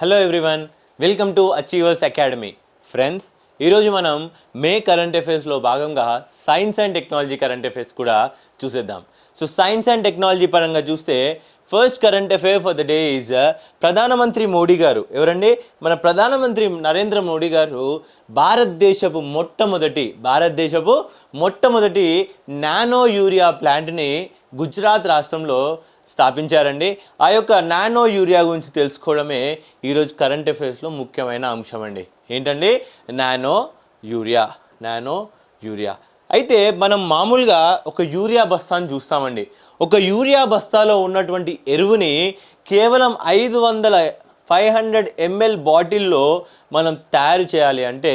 Hello everyone welcome to Achievers Academy friends ఈరోజు మనం May current అఫైర్స్లో భాగంగా science and technology current affairs కూడా చూసేద్దాం. సో సైన్స్ అండ్ టెక్నాలజీ పరంగా చూస్తే first current affair for the day is ప్రధానమంత్రి మోడీ గారు. ఎవరండి? మన ప్రధానమంత్రి నరేంద్ర మోడీ గారు భారతదేశపు మొట్టమొదటి భారతదేశపు మొట్టమొదటి నానో యూరియా ప్లాంట్ని గుజరాత్ రాష్ట్రంలో స్థాపించారండి. ఆ యొక్క నానో యూరియా గురించి తెలుసుకోవడమే ఈరోజు కరెంట్ అఫైర్స్లో ముఖ్యమైన అంశం అండి ఏంటండి? Nano urea nano urea. అయితే మనం మామూలుగా ఒక యూరియా బస్తాను చూస్తామండి. ఒక యూరియా బస్తాలో ఉన్నటువంటి ఎరువుని కేవలం ఐదు వందల ఫైవ్ హండ్రెడ్ ఎంఎల్ బాటిల్లో మనం తయారు చేయాలి అంటే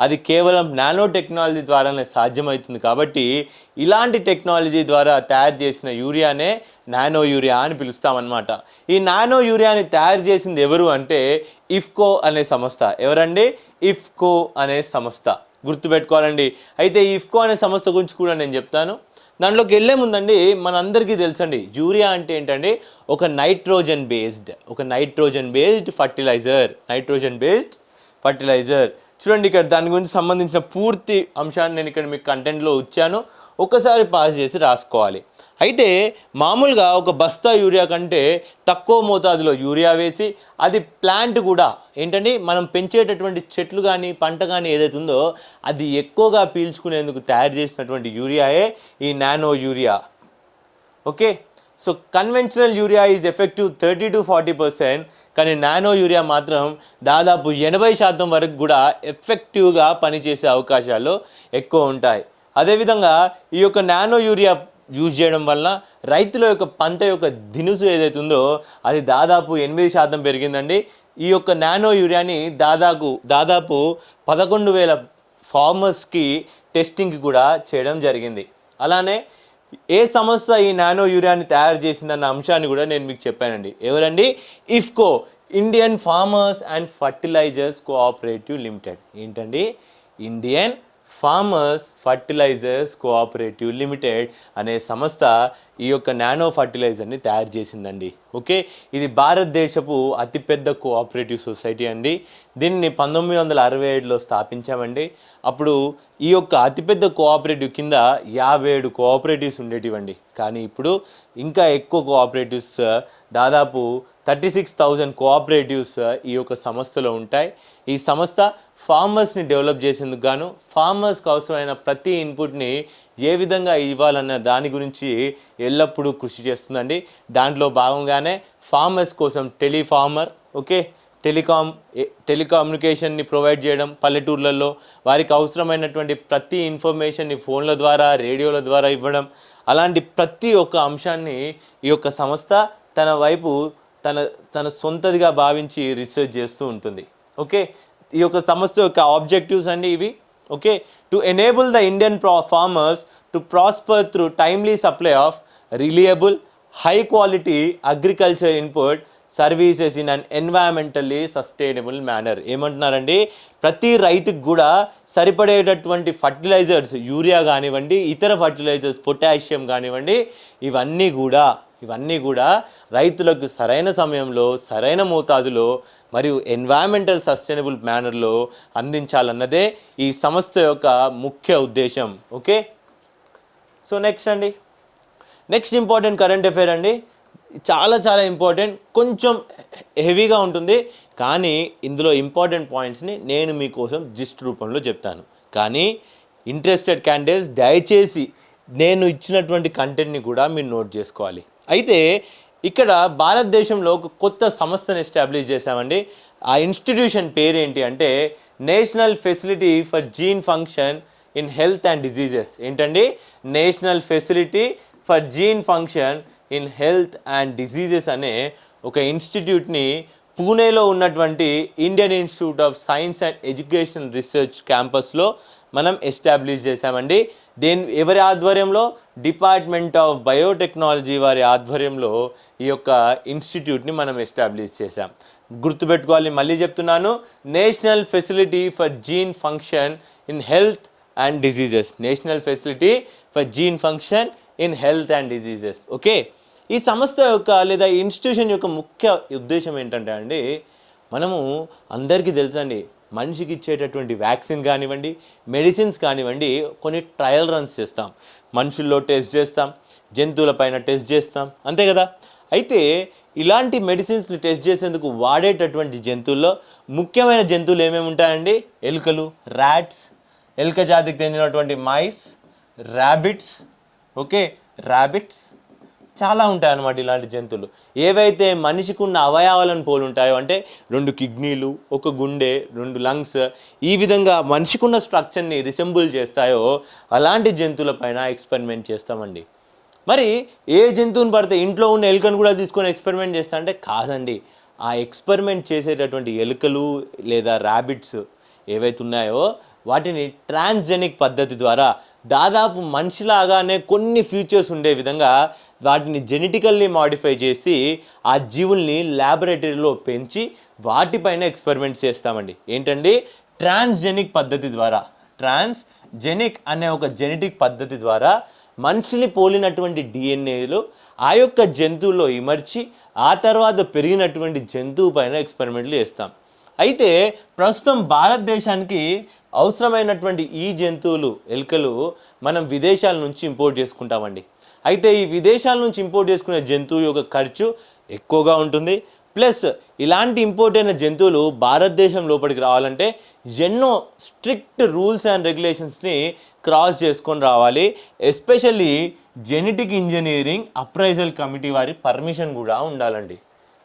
అది కేవలం నానో టెక్నాలజీ ద్వారానే సాధ్యమవుతుంది కాబట్టి ఇలాంటి టెక్నాలజీ ద్వారా తయారు చేసిన యూరియానే నానో యూరియా అని పిలుస్తామన్నమాట. ఈ నానో యూరియాని తయారు చేసింది ఎవరు అంటే ఇఫ్కో అనే సంస్థ. ఎవరండి? ఇఫ్కో అనే సంస్థ. గుర్తుపెట్టుకోవాలండి. అయితే ఇఫ్కో అనే సంస్థ గురించి కూడా నేను చెప్తాను. దాంట్లోకి వెళ్ళే ముందండి మనందరికీ తెలుసండి యూరియా అంటే ఏంటండి ఒక నైట్రోజన్ బేస్డ్ ఒక nitrogen based fertiliser nitrogen based fertiliser. చూడండి ఇక్కడ దాని గురించి సంబంధించిన పూర్తి అంశాన్ని నేను ఇక్కడ మీకు కంటెంట్లో ఇచ్చాను ఒక్కసారి పాస్ చేసి రాసుకోవాలి. అయితే మామూలుగా ఒక బస్తా యూరియా కంటే తక్కువ మోతాదులో యూరియా వేసి అది ప్లాంట్ కూడా ఏంటండి మనం పెంచేటటువంటి చెట్లు కానీ పంట కానీ ఏదైతుందో ఉందో అది ఎక్కువగా పీల్చుకునేందుకు తయారు చేసినటువంటి యూరియాయే ఈ nano urea. Okay? So conventional urea is effective thirty to forty percent కానీ నానో యూరియా మాత్రం దాదాపు ఎనభై శాతం వరకు కూడా ఎఫెక్టివ్గా పనిచేసే అవకాశాలు ఎక్కువ ఉంటాయి. అదేవిధంగా ఈ యొక్క నానో యూరియా యూజ్ చేయడం వల్ల రైతుల యొక్క పంట యొక్క దినుసు ఏదైతే ఉందో అది దాదాపు ఎనిమిది శాతం పెరిగిందండి. ఈ యొక్క నానో యూరియాని దాదాపు దాదాపు పదకొండు వేల ఫార్మర్స్కి టెస్టింగ్ కూడా చేయడం జరిగింది. అలానే ఏ సంస్థ ఈ నానో యూరియాని తయారు చేసిందన్న అంశాన్ని కూడా నేను మీకు చెప్పానండి. ఎవరండి? IFFCO Indian Farmers and Fertilisers Cooperative Limited ఏంటండి? Indian Farmers Fertilisers Cooperative Limited అనే సంస్థ ఈ యొక్క నానో ఫర్టిలైజర్ని తయారు చేసిందండి. ఓకే? ఇది భారతదేశపు అతిపెద్ద కోఆపరేటివ్ సొసైటీ అండి. దీన్ని పంతొమ్మిది వందల అరవై ఏడులో స్థాపించామండి. అప్పుడు ఈ యొక్క అతిపెద్ద కోఆపరేటివ్ కింద యాభై ఏడు కోఆపరేటివ్స్ ఉండేటివండి. కానీ ఇప్పుడు ఇంకా ఎక్కువ కోఆపరేటివ్స్ దాదాపు థర్టీ సిక్స్ థౌజండ్ కోఆపరేటివ్స్ ఈ యొక్క సంస్థలో ఉంటాయి. ఈ సంస్థ ఫార్మర్స్ని డెవలప్ చేసేందుకు గాను ఫార్మర్స్కి అవసరమైన ప్రతి ఇన్పుట్ని ఏ విధంగా ఇవ్వాలన్న దాని గురించి ఎల్లప్పుడూ కృషి చేస్తుందండి. దాంట్లో భాగంగానే ఫార్మర్స్ కోసం టెలిఫార్మర్ ఓకే? టెలికామ్ టెలికమ్యూనికేషన్ని ప్రొవైడ్ చేయడం పల్లెటూర్లలో వారికి అవసరమైనటువంటి ప్రతి ఇన్ఫర్మేషన్ని ఫోన్ల ద్వారా రేడియోల ద్వారా ఇవ్వడం అలాంటి ప్రతి ఒక్క అంశాన్ని ఈ యొక్క సంస్థ తన వైపు తన తన సొంతదిగా భావించి రీసెర్చ్ చేస్తూ ఉంటుంది. ఓకే? ఈ యొక్క సంస్థ యొక్క ఆబ్జెక్టివ్స్ అండి ఇవి. Okay to enable the Indian ప్రా farmers to prosper through timely supply of reliable high quality agriculture input services in an environmentally sustainable manner ఏమంటున్నారండి? ప్రతి రైతుకు కూడా సరిపడేటటువంటి ఫర్టిలైజర్స్ యూరియా కానివ్వండి ఇతర ఫర్టిలైజర్స్ పొటాషియం కానివ్వండి ఇవన్నీ కూడా ఇవన్నీ కూడా రైతులకు సరైన సమయంలో సరైన మోతాదులో మరియు ఎన్వైరన్మెంటల్ సస్టైనబుల్ మేనర్లో అందించాలన్నదే ఈ సంస్థ యొక్క ముఖ్య ఉద్దేశం. ఓకే? సో నెక్స్ట్ అండి. నెక్స్ట్ ఇంపార్టెంట్ కరెంట్ అఫైర్ అండి. చాలా చాలా ఇంపార్టెంట్ కొంచెం హెవీగా ఉంటుంది. కానీ ఇందులో ఇంపార్టెంట్ పాయింట్స్ని నేను మీకోసం జిస్ట్ రూపంలో చెప్తాను. కానీ ఇంట్రెస్టెడ్ క్యాండిడేట్స్ దయచేసి నేను ఇచ్చినటువంటి కంటెంట్ని కూడా మీరు నోట్ చేసుకోవాలి. అయితే ఇక్కడ భారతదేశంలో ఒక కొత్త సంస్థను ఎస్టాబ్లిష్ చేశామండి. ఆ ఇన్స్టిట్యూషన్ పేరు ఏంటి అంటే National Facility for Gene Function in Health and Diseases ఏంటండి? National Facility for Gene Function in Health and Diseases అనే ఒక ఇన్స్టిట్యూట్ని పూణేలో ఉన్నటువంటి Indian Institute of Science and Education Research క్యాంపస్లో మనం ఎస్టాబ్లిష్ చేశామండి. దేని ఎవరి ఆధ్వర్యంలో? డిపార్ట్మెంట్ ఆఫ్ బయోటెక్నాలజీ వారి ఆధ్వర్యంలో ఈ యొక్క ఇన్స్టిట్యూట్ని మనం ఎస్టాబ్లిష్ చేశాం. గుర్తుపెట్టుకోవాలి మళ్ళీ చెప్తున్నాను. National Facility for Gene Function in Health and Diseases National Facility for Gene Function in Health and Diseases okay? ఈ సంస్థ యొక్క లేదా ఇన్స్టిట్యూషన్ యొక్క ముఖ్య ఉద్దేశం ఏంటంటే అండి మనము అందరికీ తెలుసండి మనిషికి ఇచ్చేటటువంటి వ్యాక్సిన్ కానివ్వండి మెడిసిన్స్ కానివ్వండి కొన్ని ట్రయల్ రన్స్ చేస్తాం. మనుషుల్లో టెస్ట్ చేస్తాం జంతువుల పైన టెస్ట్ చేస్తాం అంతే కదా? అయితే ఇలాంటి మెడిసిన్స్ని టెస్ట్ చేసేందుకు వాడేటటువంటి జంతువుల్లో ముఖ్యమైన జంతువులు ఏమేమి ఉంటాయండి? ఎలుకలు ర్యాట్స్ ఎలుక జాతికి చెందినటువంటి మైస్ ర్యాబిట్స్ ఓకే ర్యాబిట్స్ చాలా ఉంటాయి అన్నమాట ఇలాంటి జంతువులు. ఏవైతే మనిషికి ఉన్న అవయవాలను పోలు ఉంటాయో అంటే రెండు కిడ్నీలు ఒక గుండె రెండు లంగ్స్ ఈ విధంగా మనిషికి ఉన్న స్ట్రక్చర్ని రిసెంబుల్ చేస్తాయో అలాంటి జంతువులపైన ఎక్స్పెరిమెంట్ చేస్తామండి. మరి ఏ జంతువుని పడితే ఇంట్లో ఉన్న ఎలుకను కూడా తీసుకొని ఎక్స్పెరిమెంట్ చేస్తా అంటే కాదండి. ఆ ఎక్స్పెరిమెంట్ చేసేటటువంటి ఎలుకలు లేదా ర్యాబిట్స్ ఏవైతే ఉన్నాయో వాటిని ట్రాన్స్జెనిక్ పద్ధతి ద్వారా దాదాపు మనిషిలాగానే కొన్ని ఫీచర్స్ ఉండే విధంగా వాటిని జెనెటికల్లీ మాడిఫై చేసి ఆ జీవుల్ని ల్యాబొరేటరీలో పెంచి వాటిపైన ఎక్స్పెరిమెంట్స్ చేస్తామండి. ఏంటండి? ట్రాన్స్జెనిక్ పద్ధతి ద్వారా. ట్రాన్స్జెనిక్ అనే ఒక జెనెటిక్ పద్ధతి ద్వారా మనిషిని పోలినటువంటి డిఎన్ఏలు ఆ యొక్క జంతువుల్లో ఇమర్చి ఆ తర్వాత పెరిగినటువంటి జంతువు పైన ఎక్స్పెరిమెంట్లు చేస్తాం. అయితే ప్రస్తుతం భారతదేశానికి అవసరమైనటువంటి ఈ జంతువులు ఎలుకలు మనం విదేశాల నుంచి ఇంపోర్ట్ చేసుకుంటామండి. అయితే ఈ విదేశాల నుంచి ఇంపోర్ట్ చేసుకునే జంతువు యొక్క ఖర్చు ఎక్కువగా ఉంటుంది. ప్లస్ ఇలాంటి ఇంపోర్ట్ అయిన జంతువులు భారతదేశం లోపలికి రావాలంటే ఎన్నో స్ట్రిక్ట్ రూల్స్ అండ్ రెగ్యులేషన్స్ని క్రాస్ చేసుకొని రావాలి. Especially genetic engineering appraisal committee వారి పర్మిషన్ కూడా ఉండాలండి.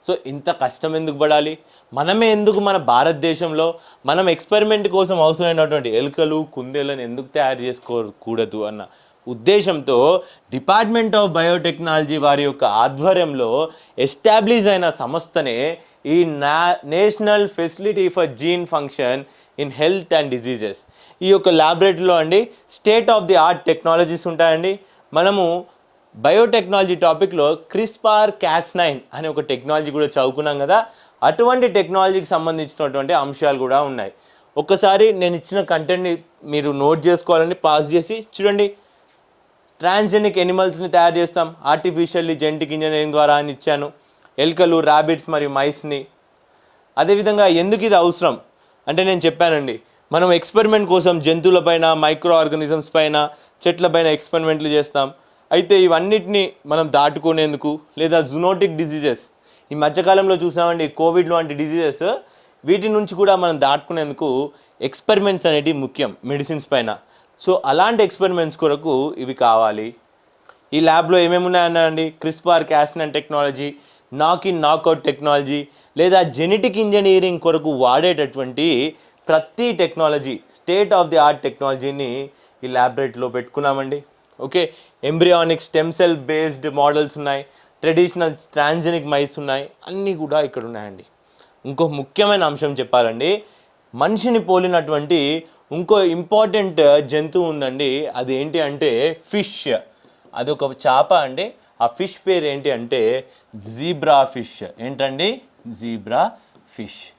సో ఇంత కష్టం ఎందుకు పడాలి? మనమే ఎందుకు మన భారతదేశంలో మనం ఎక్స్పెరిమెంట్ కోసం అవసరమైనటువంటి ఎలుకలు కుందేలను ఎందుకు తయారు చేసుకోకూడదు అన్న ఉద్దేశంతో డిపార్ట్మెంట్ ఆఫ్ బయోటెక్నాలజీ వారి యొక్క ఆధ్వర్యంలో ఎస్టాబ్లిష్ అయిన సంస్థనే ఈ నా national facility for gene function in health and diseases ఈ యొక్క ల్యాబొరేటరీలో అండి state of the art technologies ఉంటాయండి. మనము బయోటెక్నాలజీ టాపిక్లో క్రిస్పార్ క్యాస్ నైన్ అనే ఒక టెక్నాలజీ కూడా చదువుకున్నాం కదా. అటువంటి టెక్నాలజీకి సంబంధించినటువంటి అంశాలు కూడా ఉన్నాయి. ఒక్కసారి నేను ఇచ్చిన కంటెంట్ని మీరు నోట్ చేసుకోవాలని పాస్ చేసి చూడండి. ట్రాన్స్జెనిక్ ఎనిమల్స్ని తయారు చేస్తాం. ఆర్టిఫిషియల్లీ జెంటిక్ ఇంజనీరింగ్ ద్వారా అని ఇచ్చాను. ఎలుకలు ర్యాబిట్స్ మరియు మైస్ని అదేవిధంగా ఎందుకు ఇది అవసరం? అంటే నేను చెప్పానండి. మనం ఎక్స్పెరిమెంట్ కోసం జంతువులపైన మైక్రో ఆర్గానిజమ్స్ పైన చెట్లపైన ఎక్స్పెరిమెంట్లు చేస్తాం. అయితే ఇవన్నిటిని మనం దాటుకునేందుకు లేదా జునోటిక్ డిసీజెస్ ఈ మధ్యకాలంలో చూసామండి కోవిడ్ లాంటి డిసీజెస్ వీటి నుంచి కూడా మనం దాటుకునేందుకు ఎక్స్పెరిమెంట్స్ అనేటివి ముఖ్యం మెడిసిన్స్ పైన. సో అలాంటి ఎక్స్పెరిమెంట్స్ కొరకు ఇవి కావాలి. ఈ ల్యాబ్లో ఏమేమి ఉన్నాయన్నాయండి CRISPR cas nine technology knock in knockout technology లేదా జెనెటిక్ ఇంజనీరింగ్ కొరకు వాడేటటువంటి ప్రతి technology state of the art టెక్నాలజీని ఈ ల్యాబొరేటరీలో పెట్టుకున్నామండి. Okay? Embryonic stem cell based models ఉన్నాయి. ట్రెడిషనల్ ట్రాన్జెనిక్ మైస్ ఉన్నాయి. అన్నీ కూడా ఇక్కడ ఉన్నాయండి. ఇంకో ముఖ్యమైన అంశం చెప్పాలండి. మనిషిని పోలినటువంటి ఇంకో ఇంపార్టెంట్ జంతువు ఉందండి. అది ఏంటి అంటే ఫిష్. అదొక చేప అండి. ఆ ఫిష్ పేరు ఏంటి అంటే జీబ్రా ఫిష్. ఏంటండి? Zebra fish.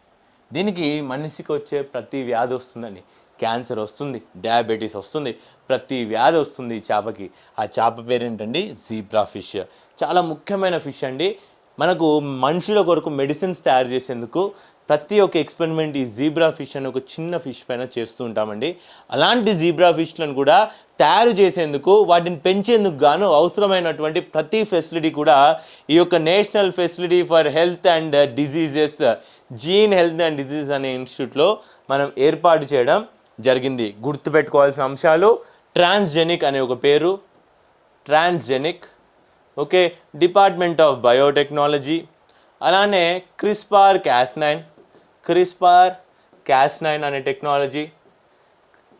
దీనికి మనిషికి వచ్చే ప్రతి వ్యాధి వస్తుందండి. క్యాన్సర్ వస్తుంది. డయాబెటీస్ వస్తుంది. ప్రతి వ్యాధి వస్తుంది ఈ చేపకి. ఆ చేప పేరేంటండి? జీబ్రా ఫిష్ చాలా ముఖ్యమైన ఫిష్ అండి. మనకు మనుషుల కొరకు మెడిసిన్స్ తయారు చేసేందుకు ప్రతి ఒక్క ఎక్స్పెరిమెంట్ ఈ జీబ్రా ఫిష్ అని ఒక చిన్న ఫిష్ పైన చేస్తూ ఉంటామండి. అలాంటి జీబ్రా ఫిష్లను కూడా తయారు చేసేందుకు వాటిని పెంచేందుకు గాను అవసరమైనటువంటి ప్రతి ఫెసిలిటీ కూడా ఈ యొక్క national facility for health and diseases gene health and disease అనే ఇన్స్టిట్యూట్లో మనం ఏర్పాటు చేయడం జరిగింది. గుర్తుపెట్టుకోవాల్సిన అంశాలు ట్రాన్స్జెనిక్ అనే ఒక పేరు. Transgenic okay department of biotechnology అలానే CRISPR Cas nine CRISPR Cas nine అనే technology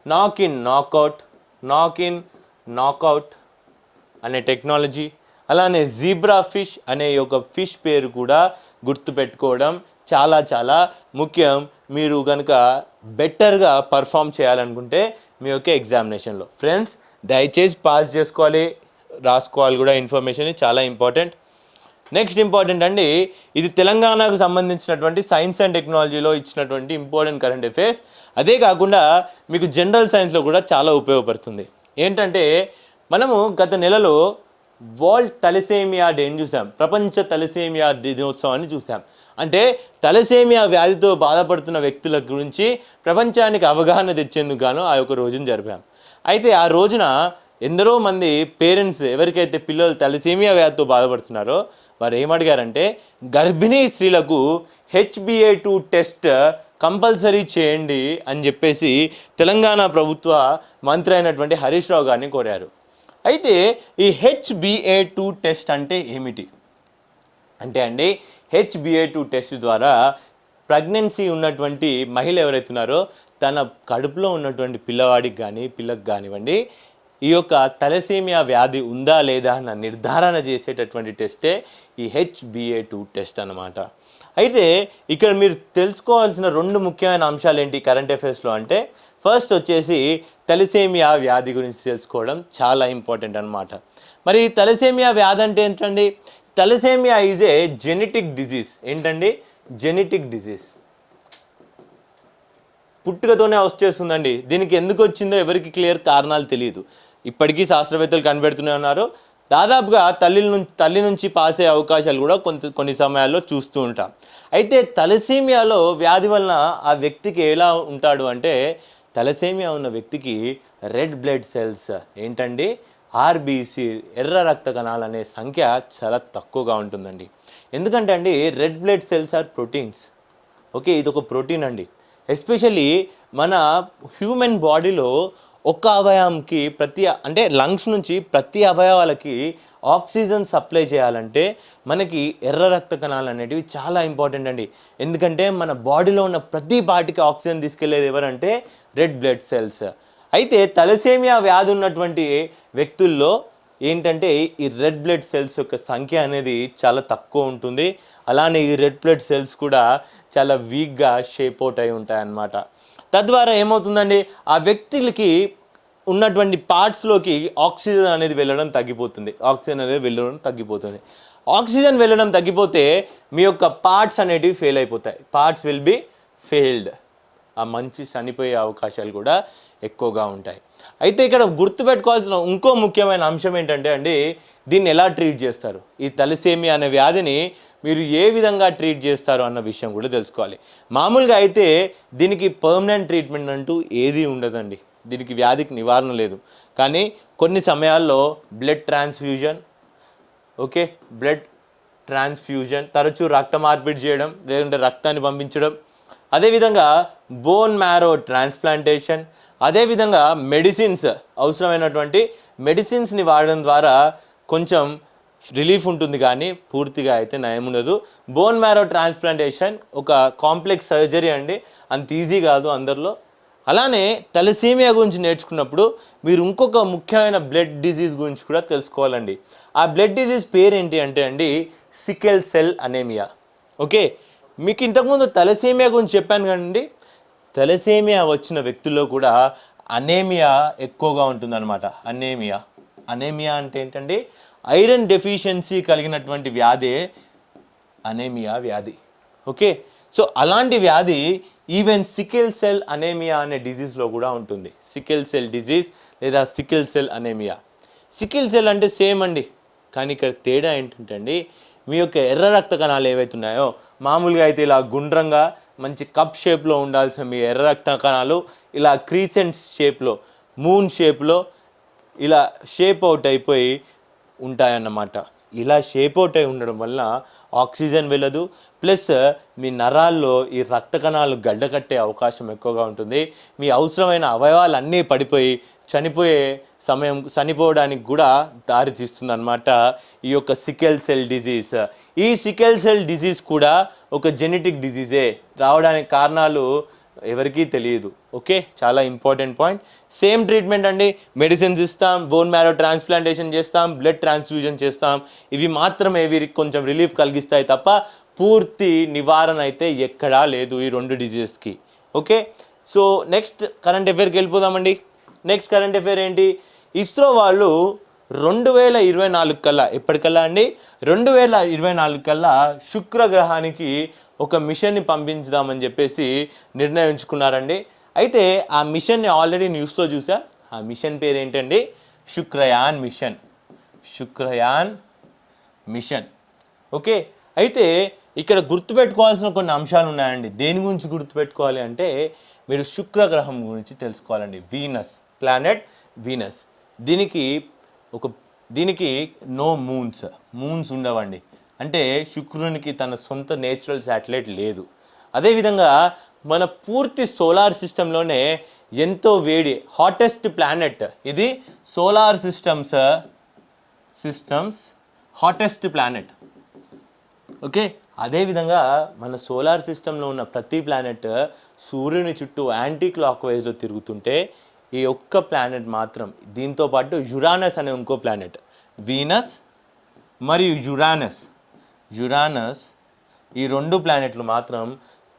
knock in knockout knock in knockout అనే టెక్నాలజీ అలానే జీబ్రా ఫిష్ అనే ఒక ఫిష్ పేరు కూడా గుర్తుపెట్టుకోవడం చాలా చాలా ముఖ్యం. మీరు కనుక బెటర్గా పర్ఫామ్ చేయాలనుకుంటే మీ యొక్క ఎగ్జామినేషన్లో ఫ్రెండ్స్ దయచేసి పాస్ చేసుకోవాలి రాసుకోవాలి కూడా ఇన్ఫర్మేషన్ చాలా ఇంపార్టెంట్ నెక్స్ట్ ఇంపార్టెంట్ అండి ఇది తెలంగాణకు సంబంధించినటువంటి సైన్స్ అండ్ టెక్నాలజీలో ఇచ్చినటువంటి ఇంపార్టెంట్ కరెంట్ అఫైర్స్ అదే కాకుండా మీకు జనరల్ సైన్స్లో కూడా చాలా ఉపయోగపడుతుంది. ఏంటంటే మనము గత నెలలో వరల్డ్ తలసేమియా డేని చూసాం. ప్రపంచ తలసేమియా దినోత్సవాన్ని చూసాం. అంటే తలసేమియా వ్యాధితో బాధపడుతున్న వ్యక్తుల గురించి ప్రపంచానికి అవగాహన తెచ్చేందుకు గాను ఆ యొక్క రోజును జరిపాం. అయితే ఆ రోజున ఎందరో మంది పేరెంట్స్ ఎవరికైతే పిల్లలు తలసేమియా వ్యాధితో బాధపడుతున్నారో వారు ఏమడిగారంటే గర్భిణీ స్త్రీలకు హెచ్బిఏ టూ టెస్ట్ కంపల్సరీ చేయండి అని చెప్పేసి తెలంగాణ ప్రభుత్వ మంత్రి అయినటువంటి హరీష్ రావు గారిని కోరారు. అయితే ఈ హెచ్బిఏ టూ టెస్ట్ అంటే ఏమిటి? అంటే అండి హెచ్బిఏ టూ టెస్ట్ ద్వారా ప్రెగ్నెన్సీ ఉన్నటువంటి మహిళ ఎవరైతే ఉన్నారో తన కడుపులో ఉన్నటువంటి పిల్లవాడికి కానీ పిల్లకి కానివ్వండి ఈ యొక్క తలసేమియా వ్యాధి ఉందా లేదా అన్న నిర్ధారణ చేసేటటువంటి టెస్టే ఈ హెచ్బిఏ టూ టెస్ట్ అన్నమాట. అయితే ఇక్కడ మీరు తెలుసుకోవాల్సిన రెండు ముఖ్యమైన అంశాలు ఏంటి కరెంట్ అఫైర్స్లో అంటే ఫస్ట్ వచ్చేసి తలసేమియా వ్యాధి గురించి తెలుసుకోవడం చాలా ఇంపార్టెంట్ అన్నమాట. మరి తలసేమియా వ్యాధి అంటే ఏంటండి? Thalassaemia is a genetic disease ఏంటండి? జెనెటిక్ డిజీజ్ పుట్టుకతోనే వచ్చేస్తుందండి దీనికి ఎందుకు వచ్చిందో ఎవరికి క్లియర్ కారణాలు తెలియదు. ఇప్పటికీ శాస్త్రవేత్తలు కనిపెడుతూనే ఉన్నారు. దాదాపుగా తల్లి నుంచి తల్లి నుంచి పాస్ అయ్యే అవకాశాలు కూడా కొంత కొన్ని సమయాల్లో చూస్తూ ఉంటాం. అయితే తలసేమియాలో వ్యాధి వలన ఆ వ్యక్తికి ఎలా ఉంటాడు అంటే తలసేమియా ఉన్న వ్యక్తికి రెడ్ బ్లడ్ సెల్స్ ఏంటండి? ఆర్బీసీ ఎర్ర రక్త కణాలు అనే సంఖ్య చాలా తక్కువగా ఉంటుందండి. ఎందుకంటే అండి red blood cells are proteins okay ఇది ఒక ప్రోటీన్ అండి. ఎస్పెషల్లీ మన హ్యూమన్ బాడీలో ఒక్క అవయవంకి ప్రతి అంటే లంగ్స్ నుంచి ప్రతి అవయవాలకి ఆక్సిజన్ సప్లై చేయాలంటే మనకి ఎర్ర రక్త కణాలు అనేటివి చాలా ఇంపార్టెంట్ అండి. ఎందుకంటే మన బాడీలో ఉన్న ప్రతి పార్టీకి ఆక్సిజన్ తీసుకెళ్ళేది ఎవరంటే రెడ్ బ్లడ్ సెల్స్ అయితే తలసేమియా వ్యాధి ఉన్నటువంటి వ్యక్తుల్లో ఏంటంటే ఈ రెడ్ బ్లడ్ సెల్స్ యొక్క సంఖ్య అనేది చాలా తక్కువ ఉంటుంది. అలానే ఈ రెడ్ బ్లడ్ సెల్స్ కూడా చాలా వీక్గా షేప్ అవుట్ అయి ఉంటాయన్నమాట. తద్వారా ఏమవుతుందండి? ఆ వ్యక్తులకి ఉన్నటువంటి పార్ట్స్లోకి ఆక్సిజన్ అనేది వెళ్ళడం తగ్గిపోతుంది. ఆక్సిజన్ అనేది వెళ్ళడం తగ్గిపోతుంది. ఆక్సిజన్ వెళ్ళడం తగ్గిపోతే మీ యొక్క పార్ట్స్ అనేటివి ఫెయిల్ అయిపోతాయి. Parts will be failed. ఆ మంచి చనిపోయే అవకాశాలు కూడా ఎక్కువగా ఉంటాయి. అయితే ఇక్కడ గుర్తుపెట్టుకోవాల్సిన ఇంకో ముఖ్యమైన అంశం ఏంటంటే అండి దీన్ని ఎలా ట్రీట్ చేస్తారు? ఈ తలసేమి అనే వ్యాధిని మీరు ఏ విధంగా ట్రీట్ చేస్తారు అన్న విషయం కూడా తెలుసుకోవాలి. మామూలుగా అయితే దీనికి పర్మనెంట్ ట్రీట్మెంట్ అంటూ ఏదీ ఉండదండి. దీనికి వ్యాధికి నివారణ లేదు. కానీ కొన్ని సమయాల్లో blood transfusion okay blood transfusion తరచూ రక్త మార్పిడి చేయడం లేదంటే రక్తాన్ని పంపించడం అదేవిధంగా బోన్ మ్యారో ట్రాన్స్ప్లాంటేషన్ అదేవిధంగా మెడిసిన్స్ అవసరమైనటువంటి మెడిసిన్స్ని వాడడం ద్వారా కొంచెం రిలీఫ్ ఉంటుంది కానీ పూర్తిగా అయితే నయం ఉండదు. బోన్ మ్యారో ట్రాన్స్ప్లాంటేషన్ ఒక కాంప్లెక్స్ సర్జరీ అండి. అంత ఈజీ కాదు అందరిలో. అలానే తలసీమియా గురించి నేర్చుకున్నప్పుడు మీరు ఇంకొక ముఖ్యమైన బ్లడ్ డిజీజ్ గురించి కూడా తెలుసుకోవాలండి. ఆ బ్లడ్ డిజీజ్ పేరు ఏంటి అంటే అండి సికెల్ సెల్ అనేమియా ఓకే మీకు ఇంతకుముందు తలసేమియా గురించి చెప్పాను కదండి. తలసేమియా వచ్చిన వ్యక్తుల్లో కూడా అనేమియా ఎక్కువగా ఉంటుందన్నమాట. అనేమియా. అనేమియా అంటే ఏంటండి? ఐరన్ డెఫిషియన్సీ కలిగినటువంటి వ్యాధే అనేమియా వ్యాధి. ఓకే? సో అలాంటి వ్యాధి ఈవెన్ సికిల్ సెల్ అనేమియా అనే డిజీజ్లో కూడా ఉంటుంది. సికిల్ సెల్ డిజీజ్ లేదా sickle cell anaemia. Sickle cell అంటే సేమ్ అండి. కానీ ఇక్కడ తేడా ఏంటంటే అండి మీ యొక్క ఎర్ర రక్త కణాలు ఏవైతే ఉన్నాయో మామూలుగా అయితే ఇలా గుండ్రంగా మంచి కప్ షేప్లో ఉండాల్సిన మీ ఎర్ర రక్త కణాలు ఇలా క్రీసెంట్ షేప్లో మూన్ షేప్లో ఇలా షేప్ అవుట్ అయిపోయి ఉంటాయన్నమాట. ఇలా షేప్ అవుట్ అయి ఉండడం వల్ల ఆక్సిజన్ వెళ్ళదు. ప్లస్ మీ నరాల్లో ఈ రక్త కణాలు గడ్డకట్టే అవకాశం ఎక్కువగా ఉంటుంది. మీ అవసరమైన అవయవాలు అన్నీ పడిపోయి చనిపోయే సమయం చనిపోవడానికి కూడా దారి తీస్తుందన్నమాట ఈ యొక్క సికెల్ సెల్ డిజీజ్ ఈ సికెల్ సెల్ డిజీజ్ కూడా ఒక జెనెటిక్ డిజీజే రావడానికి కారణాలు ఎవరికీ తెలియదు. ఓకే చాలా ఇంపార్టెంట్ పాయింట్ సేమ్ ట్రీట్మెంట్ అండి. మెడిసిన్స్ ఇస్తాం బోన్ మ్యారో ట్రాన్స్ప్లాంటేషన్ చేస్తాం బ్లడ్ ట్రాన్స్ఫ్యూజన్ చేస్తాం. ఇవి మాత్రమే వీరికి కొంచెం రిలీఫ్ కలిగిస్తాయి తప్ప పూర్తి నివారణ అయితే ఎక్కడా లేదు ఈ రెండు డిజీజెస్కి ఓకే సో నెక్స్ట్ కరెంట్ అఫేర్కి వెళ్ళిపోదామండి. నెక్స్ట్ కరెంట్ అఫేర్ ఏంటి? ఇస్రో వాళ్ళు రెండు వేల ఇరవై నాలుగు కల్లా ఎప్పటికల్లా అండి? రెండు వేల ఇరవై నాలుగు కల్లా శుక్రగ్రహానికి ఒక మిషన్ని పంపించుదామని చెప్పేసి నిర్ణయించుకున్నారండి. అయితే ఆ మిషన్ని ఆల్రెడీ న్యూస్లో చూసా. ఆ మిషన్ పేరు ఏంటండి Shukrayaan mission. Shukrayaan mission. Okay? అయితే ఇక్కడ గుర్తుపెట్టుకోవాల్సిన కొన్ని అంశాలు ఉన్నాయండి. దేని గురించి గుర్తుపెట్టుకోవాలి అంటే మీరు శుక్రగ్రహం గురించి తెలుసుకోవాలండి. Venus planet Venus. దీనికి ఒక దీనికి నో మూన్స్ మూన్స్ ఉండవండి. అంటే శుక్రునికి తన సొంత నేచురల్ శాటిలైట్ లేదు. అదేవిధంగా మన పూర్తి సోలార్ సిస్టంలోనే ఎంతో వేడి హాటెస్ట్ ప్లానెట్ ఇది solar systems systems hottest planet okay? అదేవిధంగా మన సోలార్ సిస్టంలో ఉన్న ప్రతి ప్లానెట్ సూర్యుని చుట్టూ యాంటీ క్లాక్ వైజ్లో తిరుగుతుంటే ఈ ఒక్క ప్లానెట్ మాత్రం దీంతో పాటు యురానస్ అనే ఇంకో ప్లానెట్ వీనస్ మరియు యురానస్ యురానస్ ఈ రెండు ప్లానెట్లు మాత్రం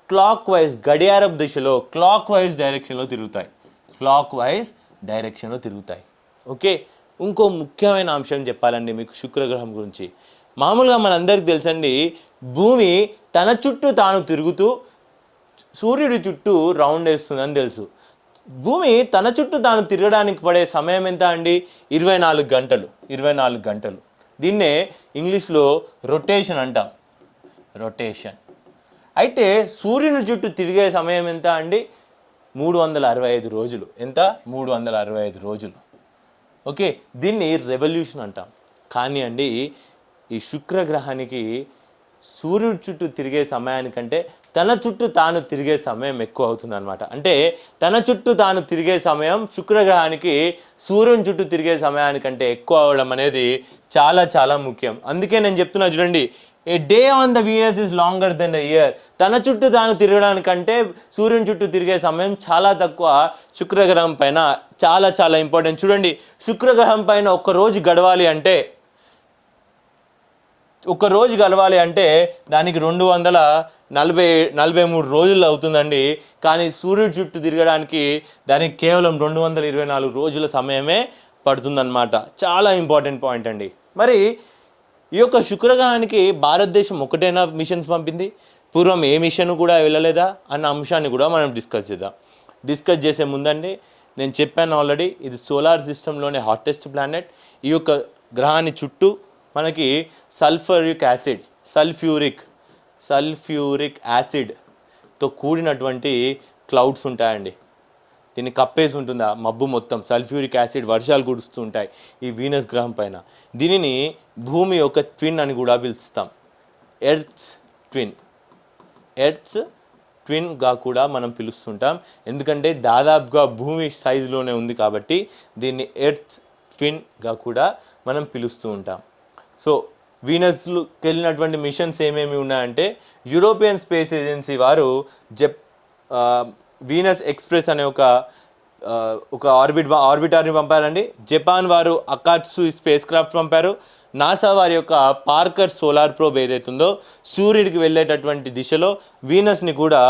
క్లాక్ వైజ్ గడియారపు దిశలో క్లాక్ వైజ్ డైరెక్షన్లో తిరుగుతాయి. క్లాక్ వైజ్ డైరెక్షన్లో తిరుగుతాయి. ఓకే? ఇంకో ముఖ్యమైన అంశం చెప్పాలండి మీకు శుక్రగ్రహం గురించి. మామూలుగా మనందరికీ తెలుసండి భూమి తన చుట్టూ తాను తిరుగుతూ సూర్యుడి చుట్టూ రౌండ్ వేస్తుందని తెలుసు. భూమి తన చుట్టూ తాను తిరగడానికి పడే సమయం ఎంత అండి? ఇరవై నాలుగు గంటలు. ఇరవై నాలుగు గంటలు. దీన్నే ఇంగ్లీష్లో రొటేషన్ అంటాం. రొటేషన్. అయితే సూర్యుని చుట్టూ తిరిగే సమయం ఎంత అండి? మూడు వందల అరవై ఐదు రోజులు. ఎంత? మూడు వందల అరవై ఐదు రోజులు. ఓకే దీన్ని రెవల్యూషన్ అంటాం. కానీ అండి ఈ శుక్రగ్రహానికి సూర్యుడి చుట్టూ తిరిగే సమయానికంటే తన చుట్టూ తాను తిరిగే సమయం ఎక్కువ అవుతుంది అనమాట అంటే తన చుట్టూ తాను తిరిగే సమయం శుక్రగ్రహానికి సూర్యుని చుట్టూ తిరిగే సమయానికంటే ఎక్కువ అవడం అనేది చాలా చాలా ముఖ్యం. అందుకే నేను చెప్తున్నా చూడండి a day on the Venus is longer then the year. తన చుట్టూ తాను తిరగడానికంటే సూర్యుని చుట్టూ తిరిగే సమయం చాలా తక్కువ శుక్రగ్రహం పైన చాలా చాలా ఇంపార్టెంట్. చూడండి శుక్రగ్రహం పైన ఒక రోజు గడవాలి అంటే ఒక రోజు అంటే దానికి రెండు వందల నలభై నలభై మూడు రోజులు అవుతుందండి. కానీ సూర్యుడు చుట్టూ తిరగడానికి దానికి కేవలం రెండు వందల ఇరవై నాలుగు రోజుల సమయమే పడుతుందన్నమాట. చాలా ఇంపార్టెంట్ పాయింట్ అండి. మరి ఈ యొక్క శుక్రగ్రహానికి భారతదేశం ఒకటైనా మిషన్స్ పంపింది? పూర్వం ఏ మిషన్ కూడా వెళ్ళలేదా? అన్న అంశాన్ని కూడా మనం డిస్కస్ చేద్దాం. డిస్కస్ చేసే ముందండి నేను చెప్పాను ఆల్రెడీ ఇది సోలార్ సిస్టంలోనే హాటెస్ట్ ప్లానెట్ ఈ యొక్క గ్రహాన్ని చుట్టూ మనకి సల్ఫరిక్ యాసిడ్ సల్ఫ్యూరిక్ సల్ఫ్యూరిక్ యాసిడ్తో కూడినటువంటి క్లౌడ్స్ ఉంటాయండి. దీన్ని కప్పేసి ఉంటుందా? మబ్బు మొత్తం సల్ఫ్యూరిక్ యాసిడ్ వర్షాలు కురుస్తూ ఉంటాయి ఈ వీనస్ గ్రహం పైన. దీనిని భూమి యొక్క ట్విన్ అని కూడా పిలుస్తాం. Earths twin. ఎర్త్స్ ట్విన్గా కూడా మనం పిలుస్తుంటాం. ఎందుకంటే దాదాపుగా భూమి సైజులోనే ఉంది కాబట్టి దీన్ని ఎర్త్ ట్విన్గా కూడా మనం పిలుస్తూ ఉంటాం. సో వీనస్కి వెళ్ళినటువంటి మిషన్స్ ఏమేమి ఉన్నాయంటే యూరోపియన్ స్పేస్ ఏజెన్సీ వారు జప్ వీనస్ ఎక్స్ప్రెస్ అనే ఒక ఒక ఆర్బిట్ ఆర్బిటార్ని పంపారండి. జపాన్ వారు అకాట్సు స్పేస్ క్రాఫ్ట్ పంపారు. నాసా వారి యొక్క పార్కర్ సోలార్ ప్రోబ్ ఏదైతుందో సూర్యుడికి వెళ్ళేటటువంటి దిశలో వీనస్ని కూడా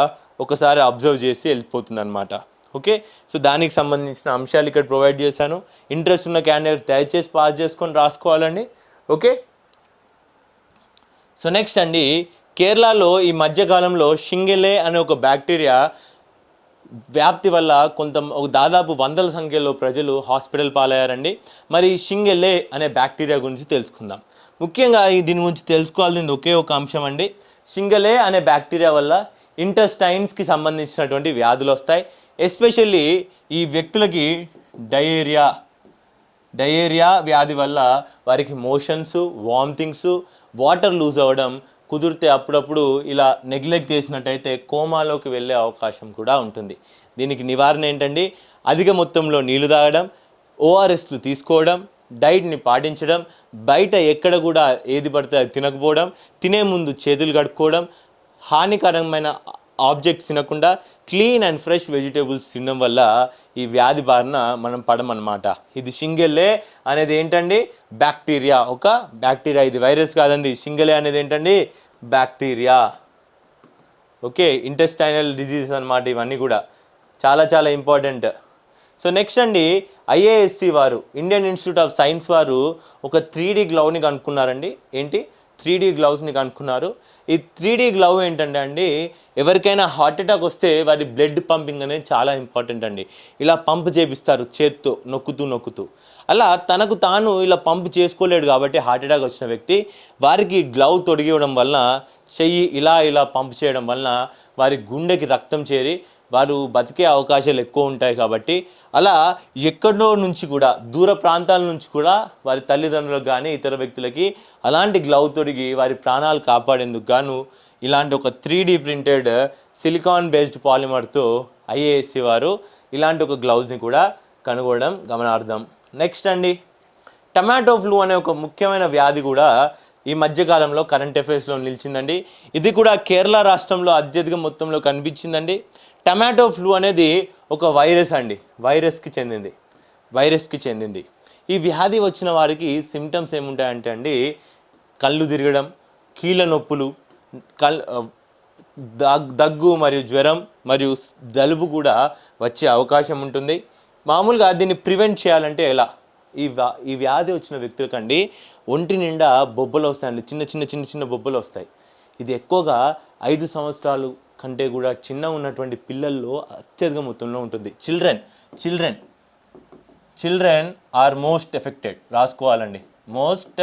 ఒకసారి అబ్జర్వ్ చేసి వెళ్ళిపోతుంది అనమాట ఓకే? సో దానికి సంబంధించిన అంశాలు ఇక్కడ ప్రొవైడ్ చేశాను. ఇంట్రెస్ట్ ఉన్న క్యాండిడేట్ దయచేసి పాస్ చేసుకొని రాసుకోవాలండి. ఓకే? సో నెక్స్ట్ అండి కేరళలో ఈ మధ్యకాలంలో షింగెలే అనే ఒక బ్యాక్టీరియా వ్యాప్తి వల్ల కొంత ఒక దాదాపు వందల సంఖ్యలో ప్రజలు హాస్పిటల్ పాలయ్యారండి. మరి షింగెలే అనే బ్యాక్టీరియా గురించి తెలుసుకుందాం. ముఖ్యంగా దీని గురించి తెలుసుకోవాల్సింది ఒకే ఒక అంశం అండి. షింగలే అనే బ్యాక్టీరియా వల్ల ఇంటెస్టైన్స్కి సంబంధించినటువంటి వ్యాధులు వస్తాయి. ఎస్పెషల్లీ ఈ వ్యక్తులకి డయేరియా డయేరియా వ్యాధి వల్ల వారికి మోషన్స్ వామిటింగ్స్ వాటర్ లూజ్ అవ్వడం కుదిరితే అప్పుడప్పుడు ఇలా నెగ్లెక్ట్ చేసినట్టయితే కోమాలోకి వెళ్ళే అవకాశం కూడా ఉంటుంది. దీనికి నివారణ ఏంటండి? అధిక మొత్తంలో నీళ్ళు తాగడం ఓఆర్ఎస్లు తీసుకోవడం డైట్ని పాటించడం బయట ఎక్కడ కూడా ఏది పడితే అది తినకపోవడం తినే ముందు చేతులు కడుక్కోవడం హానికరమైన ఆబ్జెక్ట్స్ తినకుండా క్లీన్ అండ్ ఫ్రెష్ వెజిటేబుల్స్ తినడం వల్ల ఈ వ్యాధి బారిన మనం పడమన్నమాట. ఇది షింగెల్లే అనేది ఏంటండి? బ్యాక్టీరియా. ఒక బ్యాక్టీరియా. ఇది వైరస్ కాదండి. షింగెలే అనేది ఏంటండి? బ్యాక్టీరియా. ఓకే ఇంటెస్టైనల్ డిజీజ్ అనమాట ఇవన్నీ కూడా. చాలా చాలా ఇంపార్టెంట్. సో నెక్స్ట్ అండి ఐఏఎస్సి వారు ఇండియన్ ఇన్స్టిట్యూట్ ఆఫ్ సైన్స్ వారు ఒక త్రీ డీ గ్లౌని కనుక్కున్నారండి. ఏంటి? త్రీ డీ గ్లౌస్ని కనుక్కున్నారు. ఈ త్రీ డీ గ్లౌ ఏంటంటే అండి ఎవరికైనా హార్ట్ అటాక్ వస్తే వారి బ్లడ్ పంపింగ్ అనేది చాలా ఇంపార్టెంట్ అండి. ఇలా పంప్ చేపిస్తారు చేత్తో నొక్కుతూ నొక్కుతూ. అలా తనకు తాను ఇలా పంప్ చేసుకోలేడు కాబట్టి హార్ట్ అటాక్ వచ్చిన వ్యక్తి వారికి గ్లౌ తొడిగివ్వడం వలన చెయ్యి ఇలా ఇలా పంప్ చేయడం వలన వారి గుండెకి రక్తం చేరి వారు బతికే అవకాశాలు ఎక్కువ ఉంటాయి కాబట్టి అలా ఎక్కడో నుంచి కూడా దూర ప్రాంతాల నుంచి కూడా వారి తల్లిదండ్రులకు కానీ ఇతర వ్యక్తులకి అలాంటి గ్లౌ తొడిగి వారి ప్రాణాలు కాపాడేందుకు గాను ఇలాంటి ఒక three D printed silicone based పాలిమర్తో IISc వారు ఇలాంటి ఒక గ్లౌజ్ని కూడా కనుగొనడం గమనార్థం నెక్స్ట్ అండి. టమాటో ఫ్లూ అనే ఒక ముఖ్యమైన వ్యాధి కూడా ఈ మధ్యకాలంలో కరెంట్ అఫైర్స్లో నిలిచిందండి. ఇది కూడా కేరళ రాష్ట్రంలో అత్యధిక మొత్తంలో కనిపించిందండి. టమాటో ఫ్లూ అనేది ఒక వైరస్ అండి. వైరస్కి చెందింది. వైరస్కి చెందింది. ఈ వ్యాధి వచ్చిన వారికి సిమ్టమ్స్ ఏముంటాయంటే అండి కళ్ళు తిరగడం కీళ్ళ నొప్పులు కల్ దగ్ దగ్గు మరియు జ్వరం మరియు జలుబు కూడా వచ్చే అవకాశం ఉంటుంది. మామూలుగా దీన్ని ప్రివెంట్ చేయాలంటే ఎలా? ఈ వ్యా ఈ వ్యాధి వచ్చిన వ్యక్తులకండి ఒంటి నిండా బొబ్బలు వస్తాయండి. చిన్న చిన్న చిన్న చిన్న బొబ్బలు వస్తాయి. ఇది ఎక్కువగా ఐదు సంవత్సరాలు కంటే కూడా చిన్న ఉన్నటువంటి పిల్లల్లో అత్యధిక మొత్తంలో ఉంటుంది. Children children children are most affected రాసుకోవాలండి. Most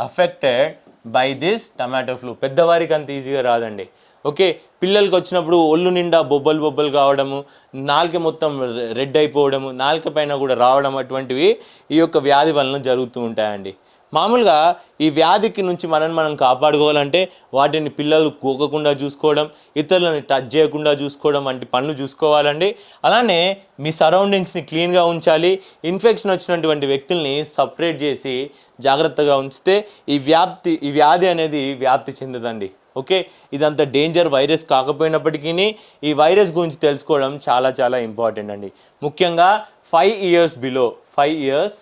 affected by this tomato flu పెద్దవారికి అంత ఈజీగా రాదండి. ఓకే పిల్లలకి వచ్చినప్పుడు ఒళ్ళు నిండా బొబ్బలు బొబ్బలు కావడము నాలుక మొత్తం రె- రెడ్ అయిపోవడము నాలుక పైన కూడా రావడం అటువంటివి ఈ యొక్క వ్యాధి వలన జరుగుతూ ఉంటాయండి. మామూలుగా ఈ వ్యాధికి నుంచి మనల్ని మనం కాపాడుకోవాలంటే వాటిని పిల్లలు కూకకుండా చూసుకోవడం ఇతరులని టచ్ చేయకుండా చూసుకోవడం వంటి పనులు చూసుకోవాలండి. అలానే మీ సరౌండింగ్స్ని క్లీన్గా ఉంచాలి. ఇన్ఫెక్షన్ వచ్చినటువంటి వ్యక్తుల్ని సపరేట్ చేసి జాగ్రత్తగా ఉంచితే ఈ వ్యాప్తి ఈ వ్యాధి అనేది వ్యాప్తి చెందదండి. ఓకే? ఇదంతా డేంజర్ వైరస్ కాకపోయినప్పటికీ ఈ వైరస్ గురించి తెలుసుకోవడం చాలా చాలా ఇంపార్టెంట్ అండి. ముఖ్యంగా five years below five years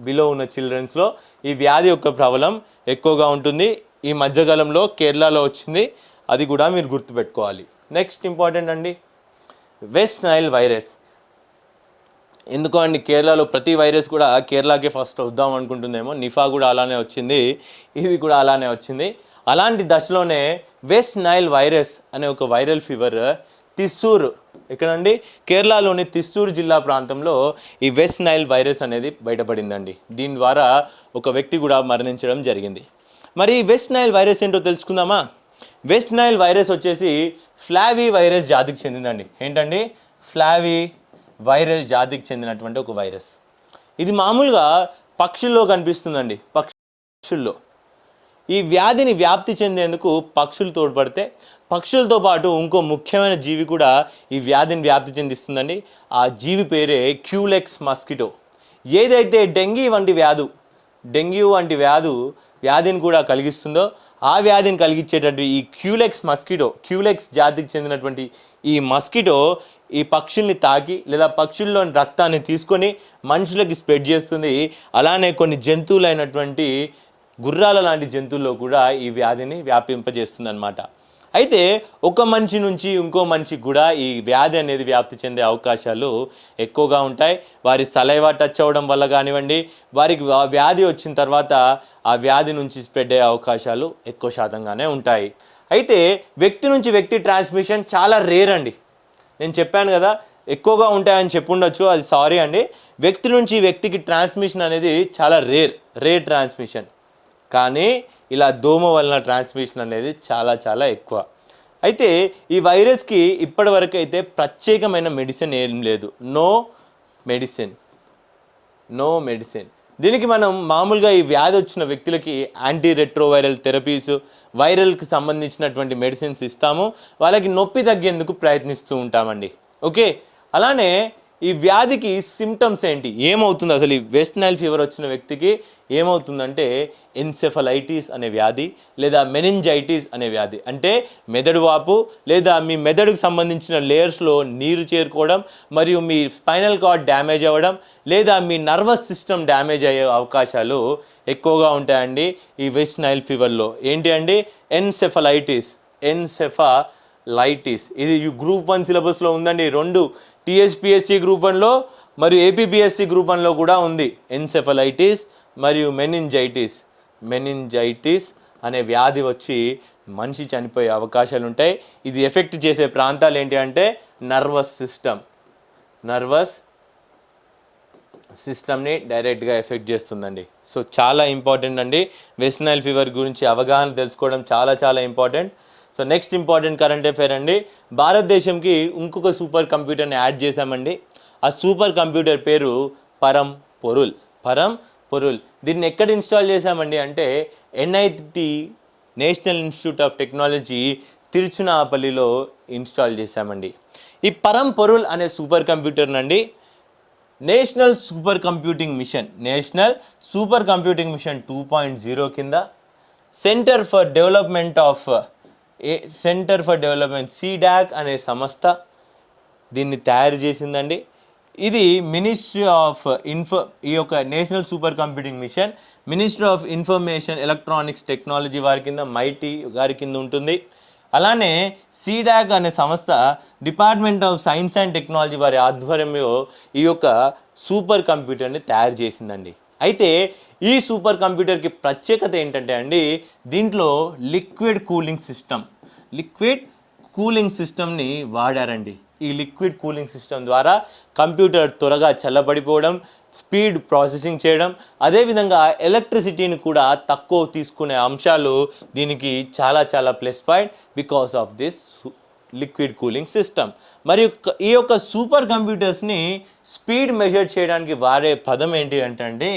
below ఉన్న చిల్డ్రన్స్లో ఈ వ్యాధి యొక్క ప్రబలం ఎక్కువగా ఉంటుంది. ఈ మధ్యకాలంలో కేరళలో వచ్చింది. అది కూడా మీరు గుర్తుపెట్టుకోవాలి. నెక్స్ట్ ఇంపార్టెంట్ అండి. వెస్ట్ నైల్ వైరస్ ఎందుకు అండి కేరళలో ప్రతి వైరస్ కూడా కేరళకే ఫస్ట్ వద్దాం అనుకుంటుందేమో. నిఫా కూడా అలానే వచ్చింది. ఇది కూడా అలానే వచ్చింది. అలాంటి దశలోనే వెస్ట్ నైల్ వైరస్ అనే ఒక వైరల్ ఫీవర్ తిస్సూర్ ఎక్కడండి? కేరళలోని తిస్సూర్ జిల్లా ప్రాంతంలో ఈ వెస్ట్ నైల్ వైరస్ అనేది బయటపడిందండి. దీని ద్వారా ఒక వ్యక్తి కూడా మరణించడం జరిగింది. మరి ఈ వెస్ట్ నైల్ వైరస్ ఏంటో తెలుసుకుందామా? వెస్ట్ నైల్ వైరస్ వచ్చేసి ఫ్లావీ వైరస్ జాతికి చెందిందండి. ఏంటండి? ఫ్లావీ వైరస్ జాతికి చెందినటువంటి ఒక వైరస్. ఇది మామూలుగా పక్షుల్లో కనిపిస్తుందండి. పక్షుల్లో. ఈ వ్యాధిని వ్యాప్తి చెందేందుకు పక్షులు తోడ్పడితే పక్షులతో పాటు ఇంకో ముఖ్యమైన జీవి కూడా ఈ వ్యాధిని వ్యాప్తి చెందిస్తుందండి. ఆ జీవి పేరే క్యూలెక్స్ మస్కిటో. ఏదైతే డెంగీ వంటి వ్యాధు డెంగ్యూ వంటి వ్యాధు వ్యాధిని కూడా కలిగిస్తుందో ఆ వ్యాధిని కలిగించేటటువంటి ఈ క్యూలెక్స్ మస్కిటో క్యూలెక్స్ జాతికి చెందినటువంటి ఈ మస్కిటో ఈ పక్షుల్ని తాకి లేదా పక్షుల్లోని రక్తాన్ని తీసుకొని మనుషులకి స్ప్రెడ్ చేస్తుంది. అలానే కొన్ని జంతువులైనటువంటి గుర్రాల లాంటి జంతువుల్లో కూడా ఈ వ్యాధిని వ్యాపింపజేస్తుందన్నమాట. అయితే ఒక మనిషి నుంచి ఇంకో మనిషికి కూడా ఈ వ్యాధి అనేది వ్యాప్తి చెందే అవకాశాలు ఎక్కువగా ఉంటాయి. వారి సలైవా టచ్ అవ్వడం వల్ల కానివ్వండి వారికి వ్యాధి వచ్చిన తర్వాత ఆ వ్యాధి నుంచి స్ప్రెడ్ అయ్యే అవకాశాలు ఎక్కువ శాతంగానే ఉంటాయి. అయితే వ్యక్తి నుంచి వ్యక్తి ట్రాన్స్మిషన్ చాలా రేర్ అండి. నేను చెప్పాను కదా ఎక్కువగా ఉంటాయని చెప్పుండొచ్చు అది సారీ అండి. వ్యక్తి నుంచి వ్యక్తికి ట్రాన్స్మిషన్ అనేది చాలా రేర్ రేర్ ట్రాన్స్మిషన్. కానీ ఇలా దోమ వలన ట్రాన్స్మిషన్ అనేది చాలా చాలా ఎక్కువ. అయితే ఈ వైరస్కి ఇప్పటివరకు అయితే ప్రత్యేకమైన మెడిసిన్ ఏం లేదు. నో మెడిసిన్ నో మెడిసిన్ దీనికి మనం మామూలుగా ఈ వ్యాధి వచ్చిన వ్యక్తులకి యాంటీ రెట్రోవైరల్ థెరపీస్ వైరల్కి సంబంధించినటువంటి మెడిసిన్స్ ఇస్తాము. వాళ్ళకి నొప్పి తగ్గేందుకు ప్రయత్నిస్తూ ఉంటామండి. ఓకే అలానే ఈ వ్యాధికి సిమ్టమ్స్ ఏంటి? ఏమవుతుంది? అసలు ఈ వెస్ట్ నైల్ ఫీవర్ వచ్చిన వ్యక్తికి ఏమవుతుందంటే ఎన్సెఫలైటిస్ అనే వ్యాధి లేదా మెనింజైటిస్ అనే వ్యాధి. అంటే మెదడు వాపు లేదా మీ మెదడుకు సంబంధించిన లేయర్స్లో నీరు చేరుకోవడం మరియు మీ స్పైనల్ కార్డ్ డ్యామేజ్ అవ్వడం లేదా మీ నర్వస్ సిస్టమ్ డ్యామేజ్ అయ్యే అవకాశాలు ఎక్కువగా ఉంటాయండి ఈ వెస్ట్ నైల్ ఫీవర్లో ఏంటి అండి? ఎన్సెఫలైటిస్ ఎన్సెఫలైటిస్ ఇది గ్రూప్ వన్ సిలబస్లో ఉందండి. రెండు టీఎస్పిఎస్సి గ్రూప్ వన్లో మరియు ఏపీబిఎస్సి గ్రూప్ వన్లో కూడా ఉంది. ఎన్సెఫలైటిస్ మరియు మెనింజైటిస్. మెనింజైటిస్ అనే వ్యాధి వచ్చి మనిషి చనిపోయే అవకాశాలు ఉంటాయి. ఇది ఎఫెక్ట్ చేసే ప్రాంతాలు ఏంటి అంటే నర్వస్ సిస్టమ్. నర్వస్ సిస్టమ్ని డైరెక్ట్గా ఎఫెక్ట్ చేస్తుందండి. సో చాలా ఇంపార్టెంట్ అండి. వెస్నైల్ ఫీవర్ గురించి అవగాహన తెలుసుకోవడం చాలా చాలా important. So next important current affair అండి. భారతదేశంకి ఇంకొక సూపర్ కంప్యూటర్ని యాడ్ చేశామండి. ఆ సూపర్ కంప్యూటర్ పేరు పరం పొరుల్. పరం పొరుల్. దీన్ని ఎక్కడ ఇన్స్టాల్ చేశామండి అంటే NIT national institute of technology తిరుచునాపల్లిలో install చేశామండి. ఈ పరం పొరుల్ అనే సూపర్ కంప్యూటర్ నండి national super computing mission national super computing mission two point zero కింద centre for development of a centre for development CDAC అనే సంస్థ దీన్ని తయారు చేసిందండి. ఇది మినిస్ట్రీ ఆఫ్ ఇన్ఫో ఈ యొక్క national super computing mission ministry of information electronics technology వారి కింద మైటీ గారి కింద ఉంటుంది. అలానే సీడాక్ అనే సంస్థ department of science and technology వారి ఆధ్వర్యంలో ఈ యొక్క సూపర్ కంప్యూటర్ని తయారు చేసిందండి. అయితే ఈ సూపర్ కంప్యూటర్కి ప్రత్యేకత ఏంటంటే అండి దీంట్లో liquid cooling system. Liquid cooling సిస్టమ్ని వాడారండి. ఈ లిక్విడ్ కూలింగ్ సిస్టమ్ ద్వారా కంప్యూటర్ త్వరగా చల్లబడిపోవడం స్పీడ్ ప్రాసెసింగ్ చేయడం అదేవిధంగా ఎలక్ట్రిసిటీని కూడా తక్కువ తీసుకునే అంశాలు దీనికి చాలా చాలా plus point because of this liquid cooling system. మరియు ఈ యొక్క సూపర్ కంప్యూటర్స్ని స్పీడ్ మెజర్ చేయడానికి వాడే పదం ఏంటి అంటే అండి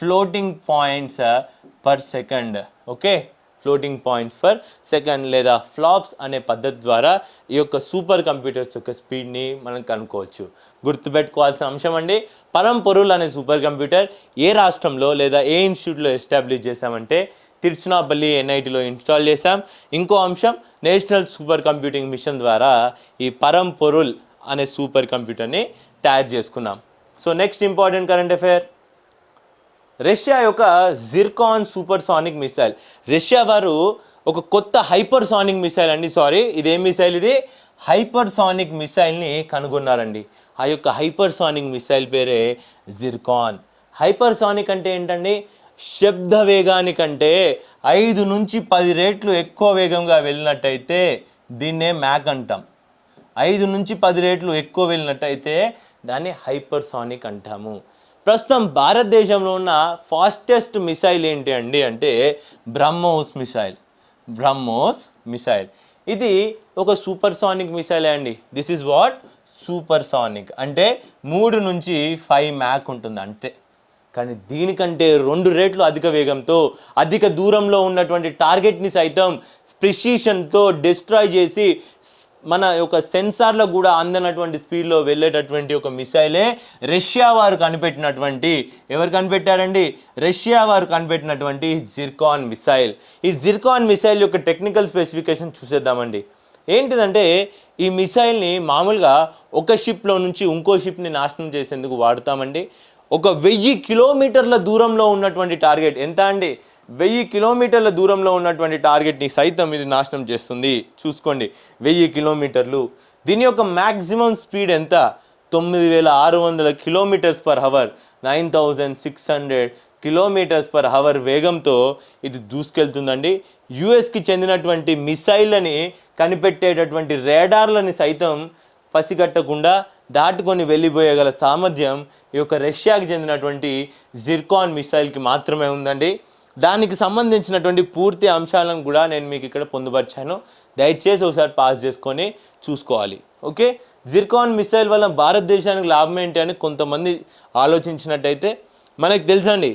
floating points per second okay? Floating points for second లేదా ఫ్లాప్స్ అనే పద్ధతి ద్వారా ఈ యొక్క సూపర్ కంప్యూటర్స్ యొక్క స్పీడ్ని మనం కనుక్కోవచ్చు. గుర్తుపెట్టుకోవాల్సిన అంశం అండి పరంపొరుల్ అనే సూపర్ కంప్యూటర్ ఏ రాష్ట్రంలో లేదా ఏ ఇన్స్టిట్యూట్లో ఎస్టాబ్లిష్ చేశామంటే తిరుచునాపల్లి ఎన్ఐటిలో ఇన్స్టాల్ చేశాం. ఇంకో అంశం నేషనల్ సూపర్ కంప్యూటింగ్ మిషన్ ద్వారా ఈ పరంపొరుల్ అనే సూపర్ కంప్యూటర్ని తయారు చేసుకున్నాం. So next important current affair. Russia యొక్క Zircon supersonic missile. Russia వారు ఒక కొత్త హైపర్ సానిక్ మిసైల్ అండి సారీ. ఇదేం మిసైల్ ఇది? హైపర్ సానిక్ మిసైల్ని కనుగొన్నారండి. ఆ యొక్క హైపర్ సానిక్ మిసైల్ పేరే జిర్కాన్. హైపర్ సానిక్ అంటే ఏంటండి? శబ్ద వేగానికంటే ఐదు నుంచి పది రేట్లు ఎక్కువ వేగంగా వెళ్ళినట్టయితే దీన్నే మ్యాక్ అంటాం. ఐదు నుంచి పది రేట్లు ఎక్కువ వెళ్ళినట్టయితే దాన్ని హైపర్సానిక్ అంటాము. ప్రస్తుతం భారతదేశంలో ఉన్న ఫాస్టెస్ట్ మిసైల్ ఏంటి అండి అంటే బ్రహ్మోస్ మిసైల్. బ్రహ్మోస్ మిసైల్. ఇది ఒక సూపర్ సానిక్ మిసైల్ అండి. This is what supersonic అంటే మూడు నుంచి ఫైవ్ మ్యాక్ ఉంటుంది అంతే. కానీ దీనికంటే రెండు రేట్లు అధిక వేగంతో అధిక దూరంలో ఉన్నటువంటి టార్గెట్ని సైతం ప్రిసిషన్తో డిస్ట్రాయ్ చేసి మన యొక్క సెన్సార్లో కూడా అందనటువంటి స్పీడ్లో వెళ్ళేటటువంటి ఒక మిసైలే రష్యా వారు కనిపెట్టినటువంటి ఎవరు కనిపెట్టారండి? రష్యా వారు కనిపెట్టినటువంటి జిర్కాన్ మిసైల్. ఈ జిర్కాన్ మిసైల్ యొక్క టెక్నికల్ స్పెసిఫికేషన్ చూసేద్దామండి. ఏంటిదంటే ఈ మిసైల్ని మామూలుగా ఒక షిప్లో నుంచి ఇంకో షిప్ని నాశనం చేసేందుకు వాడతామండి. ఒక వెయ్యి కిలోమీటర్ల దూరంలో ఉన్నటువంటి టార్గెట్ ఎంత అండి? వెయ్యి కిలోమీటర్ల దూరంలో ఉన్నటువంటి టార్గెట్ని సైతం ఇది నాశనం చేస్తుంది. చూసుకోండి వెయ్యి కిలోమీటర్లు. దీని యొక్క మ్యాక్సిమం స్పీడ్ ఎంత? తొమ్మిది వేల ఆరు వందల kilometres per hour. Nine thousand six hundred kilometres per hour వేగంతో ఇది దూసుకెళ్తుందండి. యుఎస్కి చెందినటువంటి మిసైళ్ళని కనిపెట్టేటటువంటి రేడార్లని సైతం పసిగట్టకుండా దాటుకొని వెళ్ళిపోయగల సామర్థ్యం ఈ యొక్క రష్యాకి చెందినటువంటి జిర్కాన్ మిసైల్కి మాత్రమే ఉందండి. దానికి సంబంధించినటువంటి పూర్తి అంశాలను కూడా నేను మీకు ఇక్కడ పొందుపరిచాను. దయచేసి ఒకసారి పాస్ చేసుకొని చూసుకోవాలి. ఓకే? జిర్కాన్ మిసైల్ వల్ల భారతదేశానికి లాభం ఏంటి అని కొంతమంది ఆలోచించినట్టయితే మనకు తెలుసండి.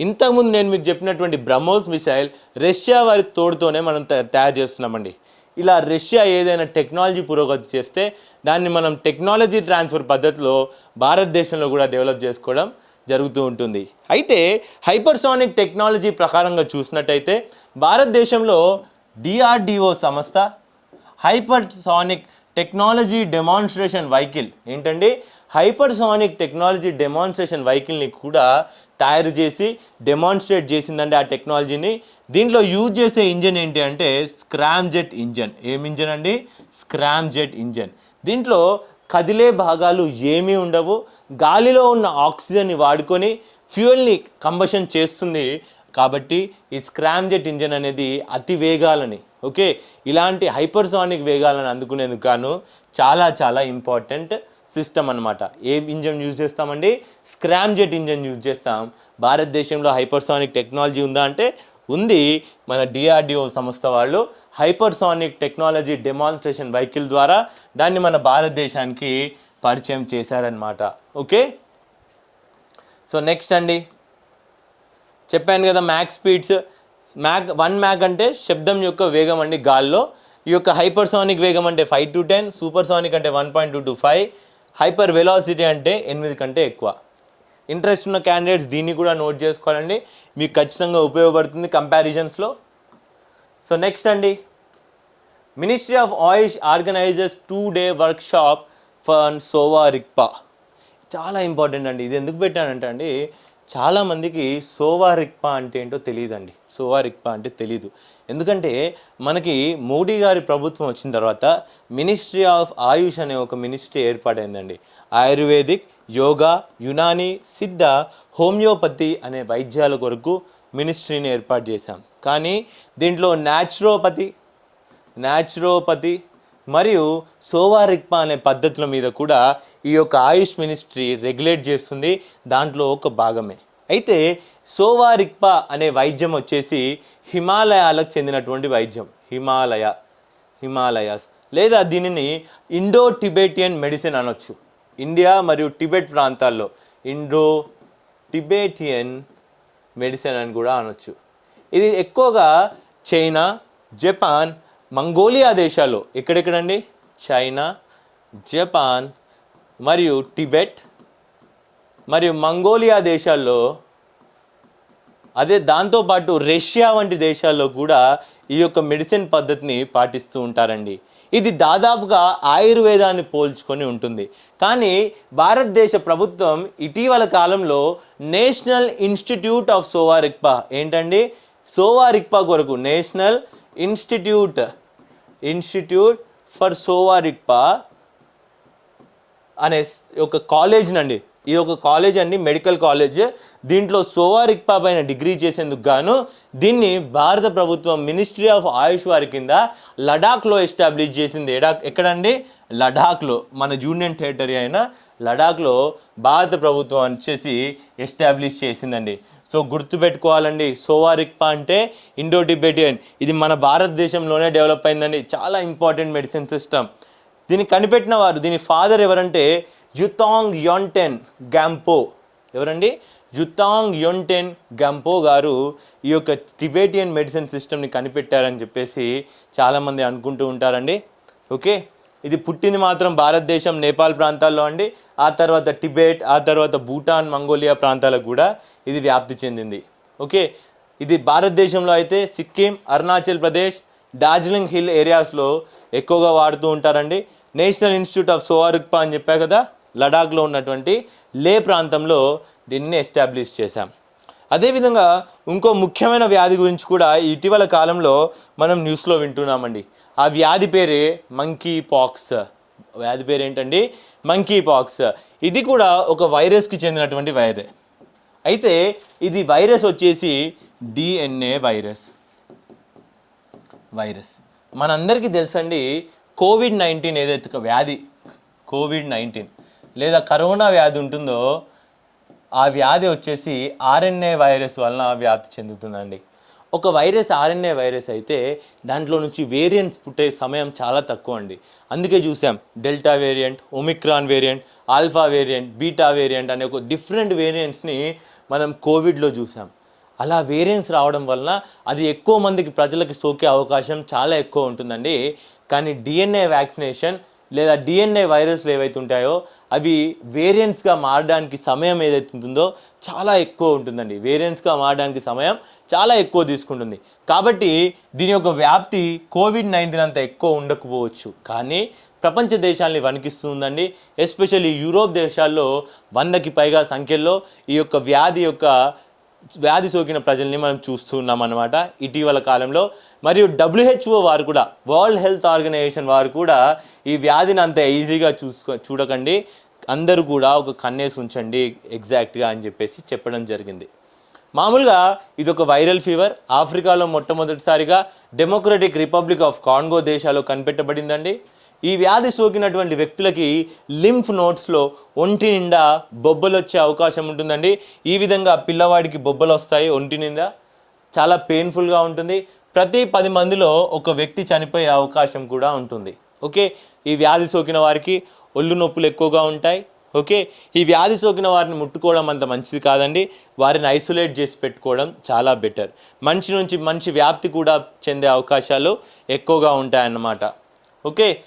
ఇంతకుముందు నేను మీకు చెప్పినటువంటి బ్రహ్మోస్ మిసైల్ రష్యా వారి తోడుతోనే మనం తయారు చేస్తున్నామండి. ఇలా రష్యా ఏదైనా టెక్నాలజీ పురోగతి చేస్తే దాన్ని మనం టెక్నాలజీ ట్రాన్స్ఫర్ పద్ధతిలో భారతదేశంలో కూడా డెవలప్ చేసుకోవడం జరుగుతూ ఉంటుంది. అయితే హైపర్సానిక్ టెక్నాలజీ ప్రకారంగా చూసినట్టయితే భారతదేశంలో డిఆర్డిఓ సంస్థ హైపర్సానిక్ టెక్నాలజీ డెమాన్స్ట్రేషన్ వెహికల్ ఏంటండి? హైపర్సానిక్ టెక్నాలజీ డెమాన్స్ట్రేషన్ వెహికల్ని కూడా తయారు చేసి డెమాన్స్ట్రేట్ చేసిందండి ఆ టెక్నాలజీని దీంట్లో యూజ్ చేసే ఇంజన్ ఏంటి అంటే స్క్రామ్ జెట్ ఇంజన్ ఏం ఇంజన్ అండి? స్క్రామ్ జెట్ ఇంజన్ దీంట్లో కదిలే భాగాలు ఏమీ ఉండవు. గాలిలో ఉన్న ఆక్సిజన్ని వాడుకొని ఫ్యూయల్ని కంబషన్ చేస్తుంది కాబట్టి ఈ స్క్రామ్ జెట్ ఇంజన్ అనేది అతి వేగాలని ఓకే ఇలాంటి హైపర్సానిక్ వేగాలను అందుకునేందుకు గాను చాలా చాలా ఇంపార్టెంట్ సిస్టమ్ అనమాట ఏ ఇంజన్ యూజ్ చేస్తామండి? స్క్రామ్ జెట్ ఇంజన్ యూజ్ చేస్తాం. భారతదేశంలో హైపర్సానిక్ టెక్నాలజీ ఉందా అంటే ఉంది. మన డిఆర్డిఓ సంస్థ వాళ్ళు హైపర్సానిక్ టెక్నాలజీ డెమాన్స్ట్రేషన్ వెహికల్ ద్వారా దాన్ని మన భారతదేశానికి పరిచయం చేశారనమాట ఓకే? సో నెక్స్ట్ అండి. చెప్పాను కదా Mach speeds. Mach one Mach అంటే శబ్దం యొక్క వేగం అండి గాల్లో. ఈ యొక్క హైపర్సానిక్ వేగం అంటే ఫైవ్ టు టెన్ సూపర్సానిక్ అంటే one point two to five hyper velocity అంటే ఎనిమిది కంటే ఎక్కువ. ఇంట్రెస్ట్ ఉన్న క్యాండిడేట్స్ దీన్ని కూడా నోట్ చేసుకోవాలండి. మీకు ఖచ్చితంగా ఉపయోగపడుతుంది కంపారిజన్స్లో సో నెక్స్ట్ అండి. Ministry of AYUSH organisers two day workshop for Sowa Rigpa చాలా ఇంపార్టెంట్ అండి. ఇది ఎందుకు పెట్టానంటే అండి చాలామందికి సోవా రిక్పా అంటే ఏంటో తెలియదండి. సోవా రిక్పా అంటే తెలీదు. ఎందుకంటే మనకి మోడీ గారి ప్రభుత్వం వచ్చిన తర్వాత మినిస్ట్రీ ఆఫ్ ఆయుష్ అనే ఒక మినిస్ట్రీ ఏర్పాటైందండి. ఆయుర్వేదిక్ యోగా యునాని సిద్ధ హోమియోపతి అనే వైద్యాల కొరకు మినిస్ట్రీని ఏర్పాటు చేశాం. కానీ దీంట్లో న్యాచురోపతి న్యాచురోపతి మరియు సోవారిక్పా అనే పద్ధతుల మీద కూడా ఈ యొక్క ఆయుష్ మినిస్ట్రీ రెగ్యులేట్ చేస్తుంది. దాంట్లో ఒక భాగమే. అయితే సోవారిక్పా అనే వైద్యం వచ్చేసి హిమాలయాలకు చెందినటువంటి వైద్యం. హిమాలయ హిమాలయాస్. లేదా దీనిని ఇండో టిబెటియన్ మెడిసిన్ అనొచ్చు. ఇండియా మరియు టిబెట్ ప్రాంతాల్లో ఇండో టిబెటియన్ మెడిసిన్ అని కూడా అనొచ్చు. ఇది ఎక్కువగా చైనా జపాన్ మంగోలియా దేశాలు ఎక్కడెక్కడండి? చైనా జపాన్ మరియు టిబెట్ మరియు మంగోలియా దేశాల్లో. అదే దాంతోపాటు రష్యా వంటి దేశాల్లో కూడా ఈ యొక్క మెడిసిన్ పద్ధతిని పాటిస్తూ ఉంటారండి. ఇది దాదాపుగా ఆయుర్వేదాన్ని పోల్చుకొని ఉంటుంది. కానీ భారతదేశ ప్రభుత్వం ఇటీవల కాలంలో నేషనల్ ఇన్స్టిట్యూట్ ఆఫ్ సోవారిక్పా ఏంటండి? సోవారిక్పా కొరకు national institute institute for Sowa Rigpa అనే ఒక కాలేజ్ నండి ఇది ఒక కాలేజ్ అండి మెడికల్ కాలేజ్. దీంట్లో సోవారిక్పా పైన డిగ్రీ చేసేందుకు గాను దీన్ని భారత ప్రభుత్వం మినిస్ట్రీ ఆఫ్ ఆయుష్ వారి కింద లడాఖ్లో ఎస్టాబ్లిష్ చేసింది. ఎడా ఎక్కడండి? లడాఖ్లో మన యూనియన్ టెరిటరీ అయిన లడాఖ్లో భారత ప్రభుత్వం వచ్చేసి ఎస్టాబ్లిష్ చేసిందండి. సో గుర్తుపెట్టుకోవాలండి. సోవారిక్పా అంటే ఇండో టిబెటియన్ ఇది మన భారతదేశంలోనే డెవలప్ అయిందండి. చాలా ఇంపార్టెంట్ మెడిసిన్ సిస్టమ్. దీన్ని కనిపెట్టిన వారు దీని ఫాదర్ ఎవరంటే జుతాంగ్ యోన్టెన్ గ్యాంపో. ఎవరండి? జుతాంగ్ యోన్టెన్ గ్యాంపో గారు ఈ యొక్క టిబెటియన్ మెడిసిన్ సిస్టమ్ని కనిపెట్టారని చెప్పేసి చాలామంది అనుకుంటూ ఉంటారండి. ఓకే? ఇది పుట్టింది మాత్రం భారతదేశం నేపాల్ ప్రాంతాల్లో అండి. ఆ తర్వాత టిబెట్ ఆ తర్వాత భూటాన్ మంగోలియా ప్రాంతాలకు కూడా ఇది వ్యాప్తి చెందింది. ఓకే ఇది భారతదేశంలో అయితే సిక్కిం అరుణాచల్ ప్రదేశ్ డార్జిలింగ్ హిల్ ఏరియాస్లో ఎక్కువగా వాడుతూ ఉంటారండి. నేషనల్ ఇన్స్టిట్యూట్ ఆఫ్ సోవారుక్పా అని చెప్పా కదా లడాఖ్లో ఉన్నటువంటి లే ప్రాంతంలో దీన్ని ఎస్టాబ్లిష్ చేశాం. అదేవిధంగా ఇంకో ముఖ్యమైన వ్యాధి గురించి కూడా ఇటీవల కాలంలో మనం న్యూస్లో వింటున్నామండి. ఆ వ్యాధి పేరే మంకీ పాక్స్ వ్యాధి పేరు ఏంటండి మంకీ పాక్స్ ఇది కూడా ఒక వైరస్కి చెందినటువంటి వైరస్ అయితే ఇది వైరస్ వచ్చేసి డిఎన్ఏ వైరస్. వైరస్. మనందరికీ తెలుసండి కోవిడ్ నైన్టీన్ ఏదైతే ఒక వ్యాధి కోవిడ్ నైన్టీన్ లేదా కరోనా వ్యాధి ఉంటుందో ఆ వ్యాధి వచ్చేసి ఆర్ఎన్ఏ వైరస్ వలన వ్యాప్తి చెందుతుందండి. ఒక వైరస్ ఆర్ఎన్ఏ వైరస్ అయితే దాంట్లో నుంచి వేరియంట్స్ పుట్టే సమయం చాలా తక్కువ అండి. అందుకే చూసాం delta variant omicron variant alpha variant beta variant అనే ఒక డిఫరెంట్ వేరియంట్స్ని మనం కోవిడ్లో చూసాం. అలా వేరియంట్స్ రావడం వలన అది ఎక్కువ మందికి ప్రజలకు సోకే అవకాశం చాలా ఎక్కువ ఉంటుందండి. కానీ డిఎన్ఏ వ్యాక్సినేషన్ లేదా డిఎన్ఏ వైరస్లు ఏవైతే ఉంటాయో అవి వేరియంట్స్గా మారడానికి సమయం ఏదైతే ఉంటుందో చాలా ఎక్కువ ఉంటుందండి. వేరియంట్స్గా మారడానికి సమయం చాలా ఎక్కువ తీసుకుంటుంది. కాబట్టి దీని యొక్క వ్యాప్తి కోవిడ్ నైన్టీన్ అంత ఎక్కువ ఉండకపోవచ్చు. కానీ ప్రపంచ దేశాల్ని వణికిస్తుందండి. ఎస్పెషల్లీ యూరోప్ దేశాల్లో వందకి పైగా సంఖ్యల్లో ఈ యొక్క వ్యాధి యొక్క వ్యాధి సోకిన ప్రజల్ని మనం చూస్తున్నాం అన్నమాట. ఇటీవల కాలంలో మరియు డబ్ల్యూహెచ్ఓ వారు కూడా వరల్డ్ హెల్త్ ఆర్గనైజేషన్ వారు కూడా ఈ వ్యాధిని అంత ఈజీగా చూసుకో చూడకండి. అందరూ కూడా ఒక కన్నేసి ఉంచండి ఎగ్జాక్ట్గా అని చెప్పేసి చెప్పడం జరిగింది. మామూలుగా ఇది ఒక వైరల్ ఫీవర్. ఆఫ్రికాలో మొట్టమొదటిసారిగా డెమోక్రటిక్ రిపబ్లిక్ ఆఫ్ కాంగో దేశాల్లో కనిపెట్టబడిందండి. ఈ వ్యాధి సోకినటువంటి వ్యక్తులకి లింఫ్ నోట్స్లో ఒంటి నిండా బొబ్బలు వచ్చే అవకాశం ఉంటుందండి. ఈ విధంగా పిల్లవాడికి బొబ్బలు వస్తాయి ఒంటి నిండా. చాలా పెయిన్ఫుల్గా ఉంటుంది. ప్రతి పది మందిలో ఒక వ్యక్తి చనిపోయే అవకాశం కూడా ఉంటుంది. ఓకే? ఈ వ్యాధి సోకిన వారికి ఒళ్ళు నొప్పులు ఎక్కువగా ఉంటాయి. ఓకే? ఈ వ్యాధి సోకిన వారిని ముట్టుకోవడం అంత మంచిది కాదండి. వారిని ఐసోలేట్ చేసి పెట్టుకోవడం చాలా బెటర్. మంచి నుంచి మంచి వ్యాప్తి కూడా చెందే అవకాశాలు ఎక్కువగా ఉంటాయన్నమాట. Okay?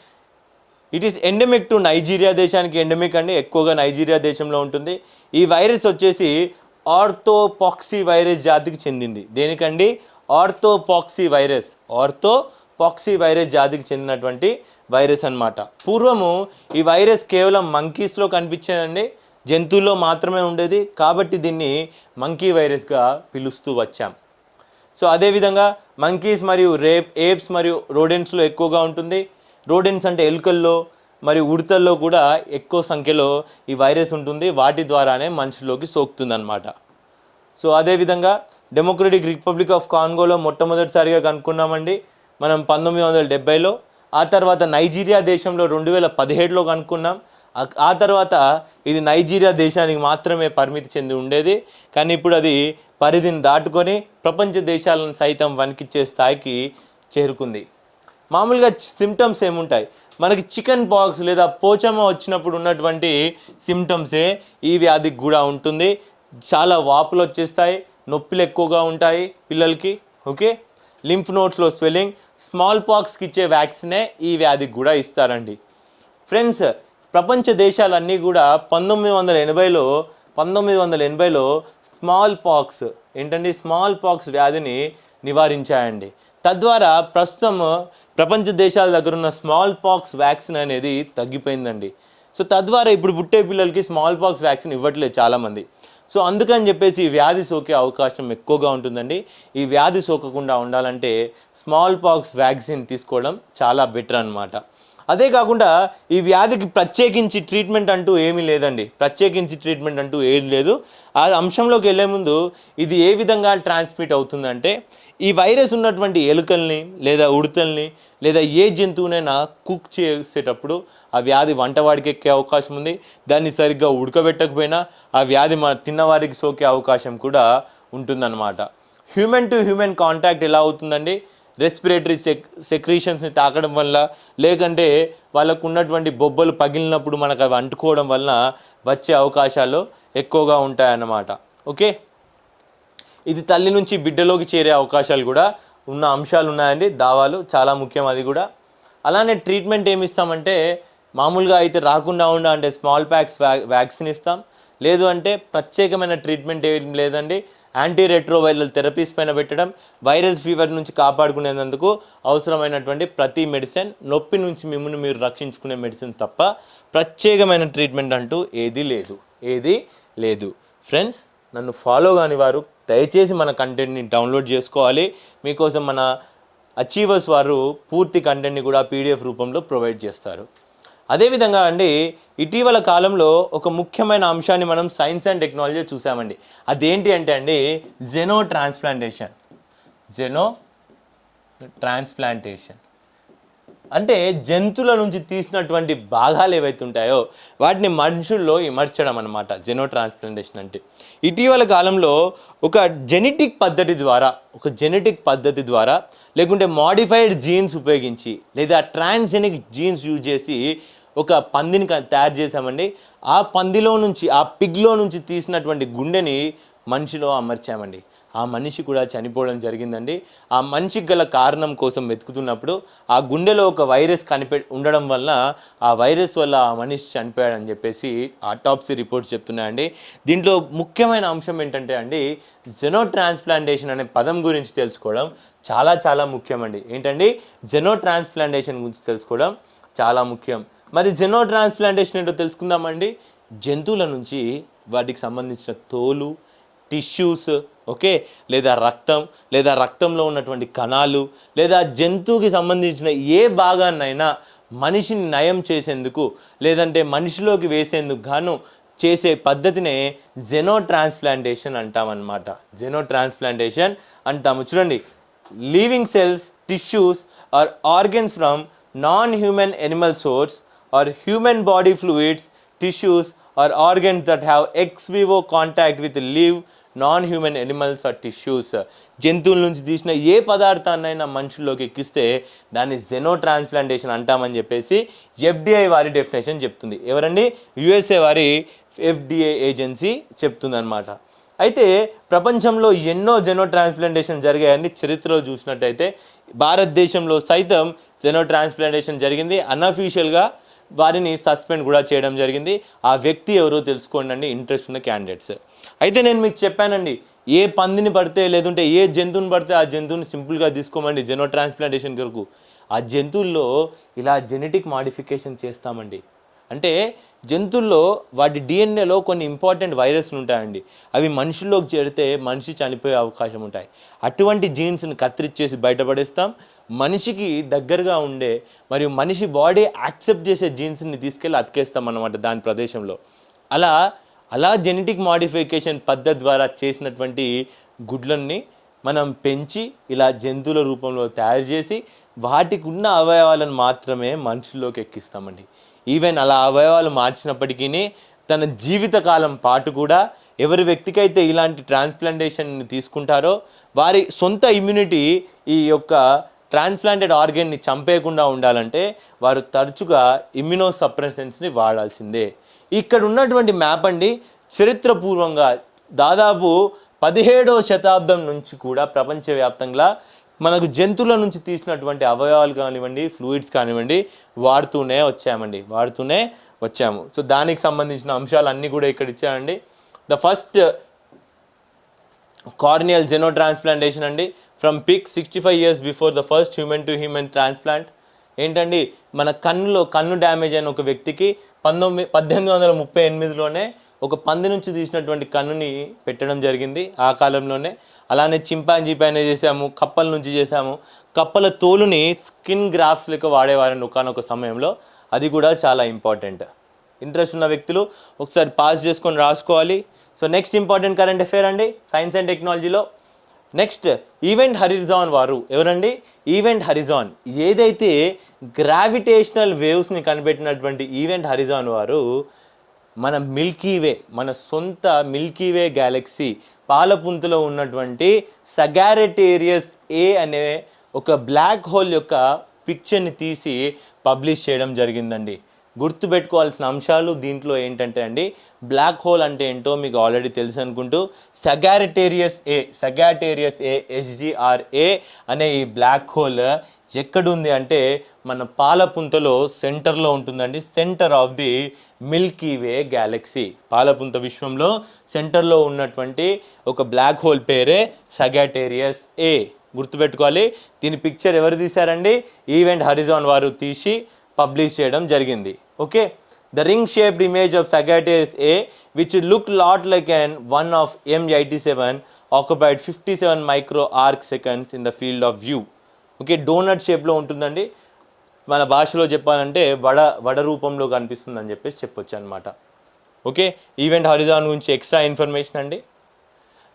It is endemic to Nigeria దేశానికి ఎండమిక్ అండి. ఎక్కువగా నైజీరియా దేశంలో ఉంటుంది. ఈ వైరస్ వచ్చేసి ఆర్థోపాక్సీ వైరస్ జాతికి చెందింది. దేనికండి? ఆర్థోపాక్సీ వైరస్ ఆర్థోపాక్సీ వైరస్ జాతికి చెందినటువంటి వైరస్ అన్నమాట. పూర్వము ఈ వైరస్ కేవలం మంకీస్లో కనిపించేదండి. జంతువుల్లో మాత్రమే ఉండేది. కాబట్టి దీన్ని మంకీ వైరస్గా పిలుస్తూ వచ్చాం. సో అదేవిధంగా మంకీస్ మరియు రేప్ ఏప్స్ మరియు రోడెంట్స్లో ఎక్కువగా ఉంటుంది. రోడెన్స్ అంటే ఎలుకల్లో మరియు ఉడతల్లో కూడా ఎక్కువ సంఖ్యలో ఈ వైరస్ ఉంటుంది. వాటి ద్వారానే మనుషుల్లోకి సోకుతుందన్నమాట. సో అదేవిధంగా డెమోక్రటిక్ రిపబ్లిక్ ఆఫ్ కాంగోలో మొట్టమొదటిసారిగా కనుక్కున్నామండి. మనం పంతొమ్మిది వందల డెబ్బైలో ఆ తర్వాత నైజీరియా దేశంలో రెండు వేల పదిహేడులో కనుక్కున్నాం. ఆ- ఆ తర్వాత ఇది నైజీరియా దేశానికి మాత్రమే పరిమితి చెంది ఉండేది. కానీ ఇప్పుడు అది పరిధిని దాటుకొని ప్రపంచ దేశాలను సైతం వణికిచ్చే స్థాయికి చేరుకుంది. మామూలుగా సిమ్టమ్స్ ఏముంటాయి? మనకి చికెన్ పాక్స్ లేదా పోచమ్మ వచ్చినప్పుడు ఉన్నటువంటి సిమ్టమ్సే ఈ వ్యాధికి కూడా ఉంటుంది. చాలా వాపులు వచ్చేస్తాయి నొప్పులు ఎక్కువగా ఉంటాయి పిల్లలకి ఓకే? లింఫ్ నోట్స్లో స్వెల్లింగ్ స్మాల్ పాక్స్కి ఇచ్చే వ్యాక్సినే ఈ వ్యాధికి కూడా ఇస్తారండి. ఫ్రెండ్స్ ప్రపంచ దేశాలన్నీ కూడా పంతొమ్మిది వందల ఎనభైలో పంతొమ్మిది వందల ఎనభైలో స్మాల్ పాక్స్ ఏంటండి? స్మాల్ పాక్స్ వ్యాధిని నివారించాయండి. తద్వారా ప్రస్తుతం ప్రపంచ దేశాల దగ్గర ఉన్న స్మాల్ పాక్స్ వ్యాక్సిన్ అనేది తగ్గిపోయిందండి. సో తద్వారా ఇప్పుడు పుట్టే పిల్లలకి స్మాల్ పాక్స్ వ్యాక్సిన్ ఇవ్వట్లేదు చాలామంది. సో అందుకని చెప్పేసి ఈ వ్యాధి సోకే అవకాశం ఎక్కువగా ఉంటుందండి. ఈ వ్యాధి సోకకుండా ఉండాలంటే స్మాల్ పాక్స్ వ్యాక్సిన్ తీసుకోవడం చాలా బెటర్ అన్నమాట. అదే కాకుండా ఈ వ్యాధికి ప్రత్యేకించి ట్రీట్మెంట్ అంటూ ఏమీ లేదండి. ప్రత్యేకించి ట్రీట్మెంట్ అంటూ ఏది లేదు. ఆ అంశంలోకి వెళ్ళే ముందు ఇది ఏ విధంగా ట్రాన్స్మిట్ అవుతుందంటే ఈ వైరస్ ఉన్నటువంటి ఎలుకల్ని లేదా ఉడతల్ని లేదా ఏ జంతువునైనా కుక్ చేసేటప్పుడు ఆ వ్యాధి వంటవాడికి ఎక్కే అవకాశం ఉంది. దాన్ని సరిగ్గా ఉడకబెట్టకపోయినా ఆ వ్యాధి మన తిన్నవారికి సోకే అవకాశం కూడా ఉంటుందన్నమాట. హ్యూమన్ టు హ్యూమన్ కాంటాక్ట్ ఎలా అవుతుందండి? రెస్పిరేటరీ సెక్ సెక్రీషన్స్ని తాకడం వల్ల లేకంటే వాళ్ళకు ఉన్నటువంటి బొబ్బలు పగిలినప్పుడు మనకు అవి అంటుకోవడం వలన వచ్చే అవకాశాలు ఎక్కువగా ఉంటాయన్నమాట. ఓకే? ఇది తల్లి నుంచి బిడ్డలోకి చేరే అవకాశాలు కూడా ఉన్న అంశాలు ఉన్నాయండి. దావాలు చాలా ముఖ్యం అది కూడా. అలానే ట్రీట్మెంట్ ఏమి ఇస్తామంటే మామూలుగా అయితే రాకుండా ఉండ అంటే స్మాల్ ప్యాక్స్ వ్యా వ్యాక్సిన్ ఇస్తాం. లేదు అంటే ప్రత్యేకమైన ట్రీట్మెంట్ ఏం లేదండి. యాంటీ రెట్రోవైరల్ థెరపీస్ పైన పెట్టడం వైరల్ ఫీవర్ నుంచి కాపాడుకునేందుకు అవసరమైనటువంటి ప్రతి మెడిసిన్ నొప్పి నుంచి మిమ్మల్ని మీరు రక్షించుకునే మెడిసిన్ తప్ప ప్రత్యేకమైన ట్రీట్మెంట్ అంటూ ఏది లేదు. ఏది లేదు. ఫ్రెండ్స్ నన్ను ఫాలో కాని వారు దయచేసి మన కంటెంట్ని డౌన్లోడ్ చేసుకోవాలి. మీకోసం మన అచీవర్స్ వారు పూర్తి కంటెంట్ని కూడా పీడిఎఫ్ రూపంలో ప్రొవైడ్ చేస్తారు. అదేవిధంగా అండి ఇటీవల కాలంలో ఒక ముఖ్యమైన అంశాన్ని మనం సైన్స్ అండ్ టెక్నాలజీ చూసామండి. అదేంటి అంటే అండి జెనో ట్రాన్స్ప్లాంటేషన్. Xeno transplantation. అంటే జంతువుల నుంచి తీసినటువంటి భాగాలు ఏవైతే ఉంటాయో వాటిని మనుషుల్లో ఇమర్చడం అనమాట జెనో ట్రాన్స్ప్లాంటేషన్ అంటే. ఇటీవల కాలంలో ఒక జెనెటిక్ పద్ధతి ద్వారా ఒక జెనెటిక్ పద్ధతి ద్వారా లేకుంటే మాడిఫైడ్ జీన్స్ ఉపయోగించి లేదా ట్రాన్స్జెనిక్ జీన్స్ యూజ్ చేసి ఒక పందిని క- తయారు చేసామండి ఆ పందిలో నుంచి ఆ పిగ్లో నుంచి తీసినటువంటి గుండెని మనిషిలో అమర్చామండి. ఆ మనిషి కూడా చనిపోవడం జరిగిందండి. ఆ మనిషికి గల కారణం కోసం వెతుకుతున్నప్పుడు ఆ గుండెలో ఒక వైరస్ కనిపె ఉండడం వల్ల ఆ వైరస్ వల్ల ఆ మనిషి చనిపోయాడని చెప్పేసి ఆటాప్సీ రిపోర్ట్స్ చెప్తున్నాయండి. దీంట్లో ముఖ్యమైన అంశం ఏంటంటే అండి జెనో ట్రాన్స్ప్లాంటేషన్ అనే పదం గురించి తెలుసుకోవడం చాలా చాలా ముఖ్యమండి. ఏంటండి? జెనో ట్రాన్స్ప్లాంటేషన్ గురించి తెలుసుకోవడం చాలా ముఖ్యం. మరి జెనో ట్రాన్స్ప్లాంటేషన్ ఏంటో తెలుసుకుందామండి. జంతువుల నుంచి వాటికి సంబంధించిన తోలు టిష్యూస్ ఓకే లేదా రక్తం లేదా రక్తంలో ఉన్నటువంటి కణాలు లేదా జంతువుకి సంబంధించిన ఏ భాగాన్నైనా మనిషిని నయం చేసేందుకు లేదంటే మనిషిలోకి వేసేందుకు గాను చేసే పద్ధతినే జెనో ట్రాన్స్ప్లాంటేషన్ అంటామన్నమాట. జెనో ట్రాన్స్ప్లాంటేషన్ అంటాము. చూడండి living cells tissues or organs from non human animal source or human body fluids, tissues or organs that have ex vivo contact with live non human animals or tissues జంతువుల నుంచి తీసిన ఏ పదార్థాన్నైనా మనుషుల్లోకి ఎక్కిస్తే దాన్ని xeno transplantation అంటామని చెప్పేసి FDI వారి definition చెప్తుంది. ఎవరండి? USA వారి ఎఫ్డిఏ ఏజెన్సీ చెప్తుందన్నమాట. అయితే ప్రపంచంలో ఎన్నో జెనో ట్రాన్స్ప్లాంటేషన్ జరిగాయని చరిత్రలో చూసినట్టయితే భారతదేశంలో సైతం జెనో ట్రాన్స్ప్లాంటేషన్ జరిగింది అన్అఫీషియల్గా వారిని సస్పెండ్ కూడా చేయడం జరిగింది. ఆ వ్యక్తి ఎవరో తెలుసుకోండి అండి ఇంట్రెస్ట్ ఉన్న క్యాండిడేట్స్. అయితే నేను మీకు చెప్పానండి ఏ పందిని పడితే లేదంటే ఏ జంతువుని పడితే ఆ జంతువుని సింపుల్గా తీసుకోమండి జెనో ట్రాన్స్ప్లాంటేషన్ కొరకు. ఆ జంతువుల్లో ఇలా జెనెటిక్ మాడిఫికేషన్ చేస్తామండి. అంటే జంతువుల్లో వాటి డిఎన్ఏలో కొన్ని ఇంపార్టెంట్ వైరస్లు ఉంటాయండి. అవి మనుషుల్లోకి చేరితే మనిషి చనిపోయే అవకాశం ఉంటాయి. అటువంటి జీన్స్ని కత్తిరిచ్చేసి బయటపడేస్తాం. మనిషికి దగ్గరగా ఉండే మరియు మనిషి బాడీ యాక్సెప్ట్ చేసే జీన్స్ని తీసుకెళ్ళి అతికేస్తాం అనమాట దాని ప్రదేశంలో. అలా అలా జెనెటిక్ మాడిఫికేషన్ పద్ధతి ద్వారా చేసినటువంటి గుడ్లన్నీ మనం పెంచి ఇలా జంతువుల రూపంలో తయారు చేసి వాటికి ఉన్న అవయవాలను మాత్రమే మనుషుల్లోకి ఎక్కిస్తామండి. ఈవెన్ అలా అవయవాలు మార్చినప్పటికీ తన జీవితకాలం పాటు కూడా ఎవరి వ్యక్తికైతే ఇలాంటి ట్రాన్స్ప్లాంటేషన్ తీసుకుంటారో వారి సొంత ఇమ్యూనిటీ ఈ యొక్క ట్రాన్స్ప్లాంటెడ్ ఆర్గన్ని చంపేయకుండా ఉండాలంటే వారు తరచుగా ఇమ్యునో సప్రెసెన్స్ని వాడాల్సిందే. ఇక్కడ ఉన్నటువంటి మ్యాప్ అండి చరిత్రపూర్వంగా దాదాపు పదిహేడవ శతాబ్దం నుంచి కూడా ప్రపంచవ్యాప్తంగా మనకు జంతువుల నుంచి తీసినటువంటి అవయవాలు కానివ్వండి ఫ్లూయిడ్స్ కానివ్వండి వాడుతూనే వచ్చామండి వాడుతూనే వచ్చాము. సో దానికి సంబంధించిన అంశాలు అన్నీ కూడా ఇక్కడ ఇచ్చామండి the first corneal xenotransplantation అండి from pig sixty five years before the first human to human transplant ఏంటండి? మన కన్నులో కన్ను డ్యామేజ్ అయిన ఒక వ్యక్తికి పంతొమ్మిది పద్దెనిమిది వందల ముప్పై ఎనిమిదిలోనే ఒక పంది నుంచి తీసినటువంటి కన్నుని పెట్టడం జరిగింది ఆ కాలంలోనే. అలానే చింపాంజీ పైన చేసాము కప్పల నుంచి చేసాము కప్పల తోలుని స్కిన్ గ్రాఫ్స్ లెక్క వాడేవారండి ఒకనొక సమయంలో. అది కూడా చాలా ఇంపార్టెంట్. ఇంట్రెస్ట్ ఉన్న వ్యక్తులు ఒకసారి పాస్ చేసుకొని రాసుకోవాలి. So next important current affair అండి? సైన్స్ అండ్ టెక్నాలజీలో నెక్స్ట్ ఈవెంట్ హరిజాన్ వారు. ఎవరండి? Event horizon. ఏదైతే గ్రావిటేషనల్ వేవ్స్ని కనిపెట్టినటువంటి ఈవెంట్ హరిజాన్ వారు మన మిల్కీ వే మన సొంత మిల్కీ వే గ్యాలక్సీ పాలపుంతలో ఉన్నటువంటి సగారెటేరియస్ ఏ అనే ఒక బ్లాక్ హోల్ యొక్క పిక్చర్ని తీసి పబ్లిష్ చేయడం జరిగిందండి. గుర్తుపెట్టుకోవాల్సిన అంశాలు దీంట్లో ఏంటంటే అండి బ్లాక్ హోల్ అంటే ఏంటో మీకు ఆల్రెడీ తెలుసు అనుకుంటూ సగారిటేరియస్ ఏ సగాటేరియస్ ఏ ఎస్జిఆర్ఏ అనే ఈ బ్లాక్ హోల్ ఎక్కడుంది అంటే మన పాలపుంతలో సెంటర్లో ఉంటుందండి centre of the Milky Way galaxy పాలపుంత విశ్వంలో సెంటర్లో ఉన్నటువంటి ఒక బ్లాక్ హోల్ పేరే సగాటేరియస్ ఏ గుర్తుపెట్టుకోవాలి. దీని పిక్చర్ ఎవరు తీశారండి? ఈవెంట్ హరిజాన్ వారు తీసి పబ్లిష్ చేయడం జరిగింది. Okay the ring shaped image of Sagittarius A which look lot like an one of M eighty seven occupied fifty seven micro arc seconds in the field of view okay doughnut షేప్లో ఉంటుందండి. మన భాషలో చెప్పాలంటే వడ వడ రూపంలో కనిపిస్తుంది అని చెప్పేసి చెప్పొచ్చు అనమాట ఓకే ఈవెంట్ హరిజాన్ గురించి ఎక్స్ట్రా ఇన్ఫర్మేషన్ అండి.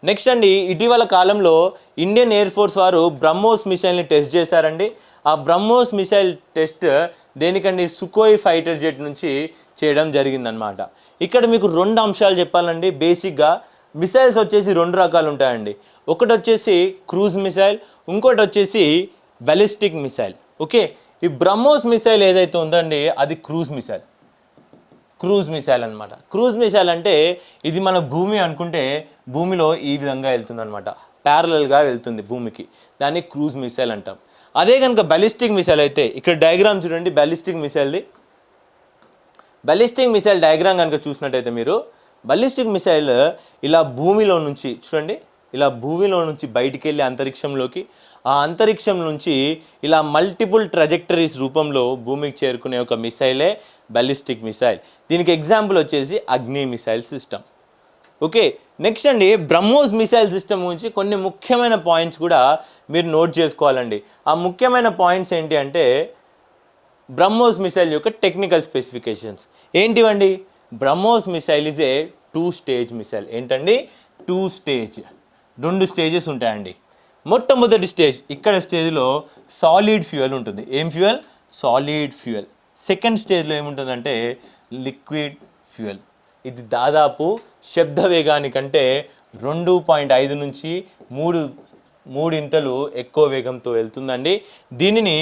నెక్స్ట్ అండి ఇటీవల కాలంలో ఇండియన్ ఎయిర్ ఫోర్స్ వారు బ్రహ్మోస్ మిసైల్ని టెస్ట్ చేశారండి. ఆ బ్రహ్మోస్ మిసైల్ టెస్ట్ దేనికండి? సుకోయ్ ఫైటర్ జెట్ నుంచి చేయడం జరిగిందనమాట ఇక్కడ మీకు రెండు అంశాలు చెప్పాలండి. బేసిక్గా మిసైల్స్ వచ్చేసి రెండు రకాలు ఉంటాయండి. ఒకటి వచ్చేసి క్రూజ్ మిసైల్ ఇంకోటి వచ్చేసి బెలిస్టిక్ మిసైల్. ఓకే? ఈ బ్రహ్మోస్ మిసైల్ ఏదైతే ఉందండి అది క్రూజ్ మిసైల్. క్రూజ్ మిసైల్ అనమాట క్రూజ్ మిసైల్ అంటే ఇది మన భూమి అనుకుంటే భూమిలో ఈ విధంగా వెళ్తుంది అనమాట ప్యారలల్గా వెళ్తుంది భూమికి. దాన్ని క్రూజ్ మిసైల్ అంటాం. అదే కనుక బ్యాలిస్టిక్ మిసైల్ అయితే ఇక్కడ డయాగ్రామ్ చూడండి బ్యాలిస్టిక్ మిసైల్ది బలిస్టిక్ మిసైల్ డయాగ్రామ్ కనుక చూసినట్టయితే మీరు బలిస్టిక్ మిసైల్ ఇలా భూమిలో నుంచి చూడండి ఇలా భూమిలో నుంచి బయటికి వెళ్ళి అంతరిక్షంలోకి ఆ అంతరిక్షం నుంచి ఇలా మల్టిపుల్ ట్రజెక్టరీస్ రూపంలో భూమికి చేరుకునే ఒక మిసైలే బలిస్టిక్ మిసైల్ దీనికి ఎగ్జాంపుల్ వచ్చేసి Agni missile system okay next అండి బ్రహ్మోస్ మిసైల్ సిస్టమ్ గురించి కొన్ని ముఖ్యమైన పాయింట్స్ కూడా మీరు నోట్ చేసుకోవాలండి. ఆ ముఖ్యమైన పాయింట్స్ ఏంటి అంటే బ్రహ్మోస్ మిసైల్ యొక్క technical specifications ఏంటివండి? BrahMos missile is a two stage missile ఏంటండి? టూ స్టేజ్ రెండు స్టేజెస్ ఉంటాయండి. మొట్టమొదటి స్టేజ్ ఇక్కడ స్టేజ్లో సాలిడ్ ఫ్యూయల్ ఉంటుంది. ఏం ఫ్యూయల్ సాలిడ్ ఫ్యూయల్ సెకండ్ స్టేజ్లో ఏముంటుందంటే లిక్విడ్ ఫ్యూయల్ ఇది దాదాపు శబ్ద వేగానికంటే రెండు పాయింట్ ఐదు నుంచి మూడు మూడింతలు ఎక్కువ వేగంతో వెళ్తుందండి. దీనిని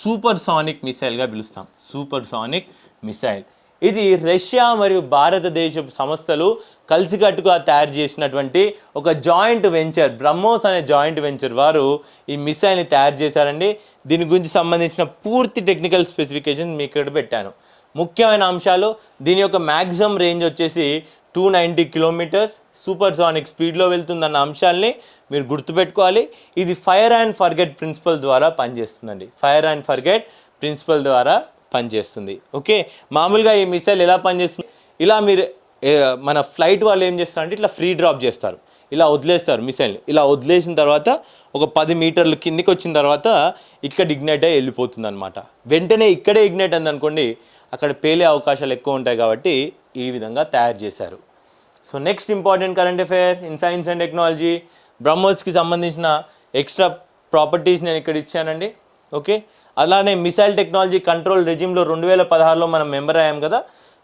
సూపర్ సానిక్ మిసైల్గా పిలుస్తాం. Supersonic missile. ఇది రష్యా మరియు భారతదేశ సంస్థలు కలిసికట్టుగా తయారు చేసినటువంటి ఒక జాయింట్ వెంచర్ బ్రహ్మోస్ అనే జాయింట్ వెంచర్ వారు ఈ మిసైల్ని తయారు చేశారండి. దీని గురించి సంబంధించిన పూర్తి టెక్నికల్ స్పెసిఫికేషన్ మీకు ఇక్కడ పెట్టాను. ముఖ్యమైన అంశాలు దీని యొక్క మ్యాక్సిమం రేంజ్ వచ్చేసి two ninety kilometres supersonic స్పీడ్లో వెళ్తుందన్న అంశాల్ని మీరు గుర్తుపెట్టుకోవాలి. ఇది ఫైర్ అండ్ ఫర్గెట్ ప్రిన్సిపల్ ద్వారా పనిచేస్తుందండి. ఫైర్ అండ్ ఫర్గెట్ ప్రిన్సిపల్ ద్వారా పనిచేస్తుంది. ఓకే? మామూలుగా ఈ మిసైల్ ఎలా పనిచేస్తుంది? ఇలా మీరు మన ఫ్లైట్ వాళ్ళు ఏం చేస్తారంటే ఇట్లా ఫ్రీ డ్రాప్ చేస్తారు. ఇలా వదిలేస్తారు మిసైల్ని. ఇలా వదిలేసిన తర్వాత ఒక పది మీటర్లు కిందికి వచ్చిన తర్వాత ఇక్కడ ఇగ్నైట్ అయ్యి వెళ్ళిపోతుంది అనమాట వెంటనే ఇక్కడే ఇగ్నైట్ అయింది అనుకోండి అక్కడ పేలే అవకాశాలు ఎక్కువ ఉంటాయి కాబట్టి ఈ విధంగా తయారు చేశారు. So next important current affair in science and technology బ్రహ్మోస్కి సంబంధించిన ఎక్స్ట్రా ప్రాపర్టీస్ నేను ఇక్కడ ఇచ్చానండి. ఓకే అలానే మిసైల్ టెక్నాలజీ కంట్రోల్ రెజిమ్లో రెండు వేల పదహారులో మనం మెంబర్ అయ్యాం కదా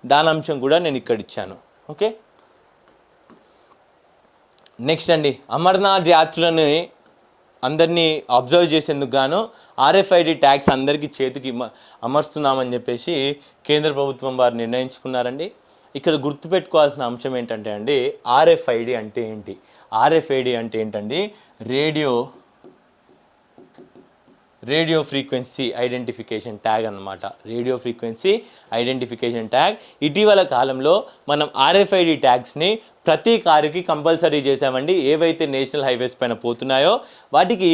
దాని అంశం కూడా నేను ఇక్కడ ఇచ్చాను. ఓకే నెక్స్ట్ అండి అమర్నాథ్ యాత్రలని అందరినీ అబ్జర్వ్ చేసేందుకు గాను ఆర్ఎఫ్ఐడి ట్యాక్స్ అందరికీ చేతికి ఇమ- అమర్స్తున్నామని చెప్పేసి కేంద్ర ప్రభుత్వం వారు నిర్ణయించుకున్నారండి. ఇక్కడ గుర్తుపెట్టుకోవాల్సిన అంశం ఏంటంటే అండి ఆర్ఎఫ్ఐడి అంటే ఏంటి? ఆర్ఎఫ్ఐడి అంటే ఏంటండి? Radio radio frequency identification tag అన్నమాట. Radio frequency identification tag. ఇటీవల కాలంలో మనం ఆర్ఎఫ్ఐడి ట్యాగ్స్ని ప్రతి కారుకి కంపల్సరీ చేసామండి ఏవైతే నేషనల్ హైవేస్ పైన పోతున్నాయో వాటికి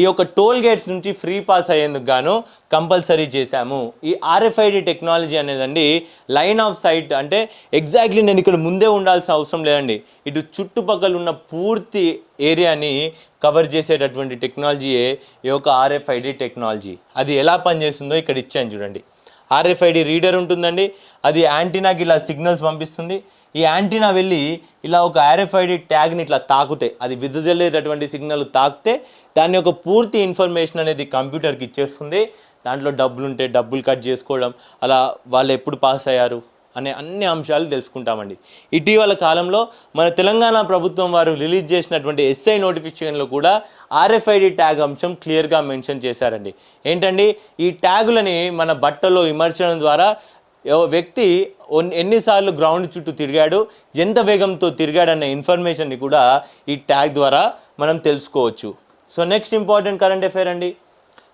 ఈ యొక్క టోల్ గేట్స్ నుంచి ఫ్రీ పాస్ అయ్యేందుకు గాను కంపల్సరీ చేశాము. ఈ ఆర్ఎఫ్ఐడి టెక్నాలజీ అనేదండి లైన్ ఆఫ్ సైట్ అంటే ఎగ్జాక్ట్లీ నేను ఇక్కడ ముందే ఉండాల్సిన అవసరం లేదండి. ఇటు చుట్టుపక్కల ఉన్న పూర్తి ఏరియాని కవర్ చేసేటటువంటి టెక్నాలజీయే ఈ యొక్క ఆర్ఎఫ్ఐడి టెక్నాలజీ. అది ఎలా పనిచేస్తుందో ఇక్కడ ఇచ్చాను చూడండి. ఆర్ఎఫ్ఐడి రీడర్ ఉంటుందండి. అది యాంటీనాకి ఇలా సిగ్నల్స్ పంపిస్తుంది. ఈ యాంటీనా వెళ్ళి ఇలా ఒక ఆర్ఎఫ్ఐడి ట్యాగ్ని ఇట్లా తాకుతే అది విదజల్లేటటువంటి సిగ్నల్ తాకితే దాని యొక్క పూర్తి ఇన్ఫర్మేషన్ అనేది కంప్యూటర్కి ఇచ్చేస్తుంది. దాంట్లో డబ్బులు ఉంటే డబ్బులు కట్ చేసుకోవడం అలా వాళ్ళు ఎప్పుడు పాస్ అయ్యారు అనే అన్ని అంశాలు తెలుసుకుంటామండి. ఇటీవల కాలంలో మన తెలంగాణ ప్రభుత్వం వారు రిలీజ్ చేసినటువంటి ఎస్ఐ నోటిఫికేషన్లో కూడా ఆర్ఎఫ్ఐడి ట్యాగ్ అంశం క్లియర్గా మెన్షన్ చేశారండి. ఏంటండి? ఈ ట్యాగులని మన బట్టలో ఇమర్చడం ద్వారా వ్యక్తి ఒన్- ఎన్నిసార్లు గ్రౌండ్ చుట్టూ తిరిగాడు ఎంత వేగంతో తిరిగాడన్న ఇన్ఫర్మేషన్ని కూడా ఈ ట్యాగ్ ద్వారా మనం తెలుసుకోవచ్చు. So next important current affair అండి.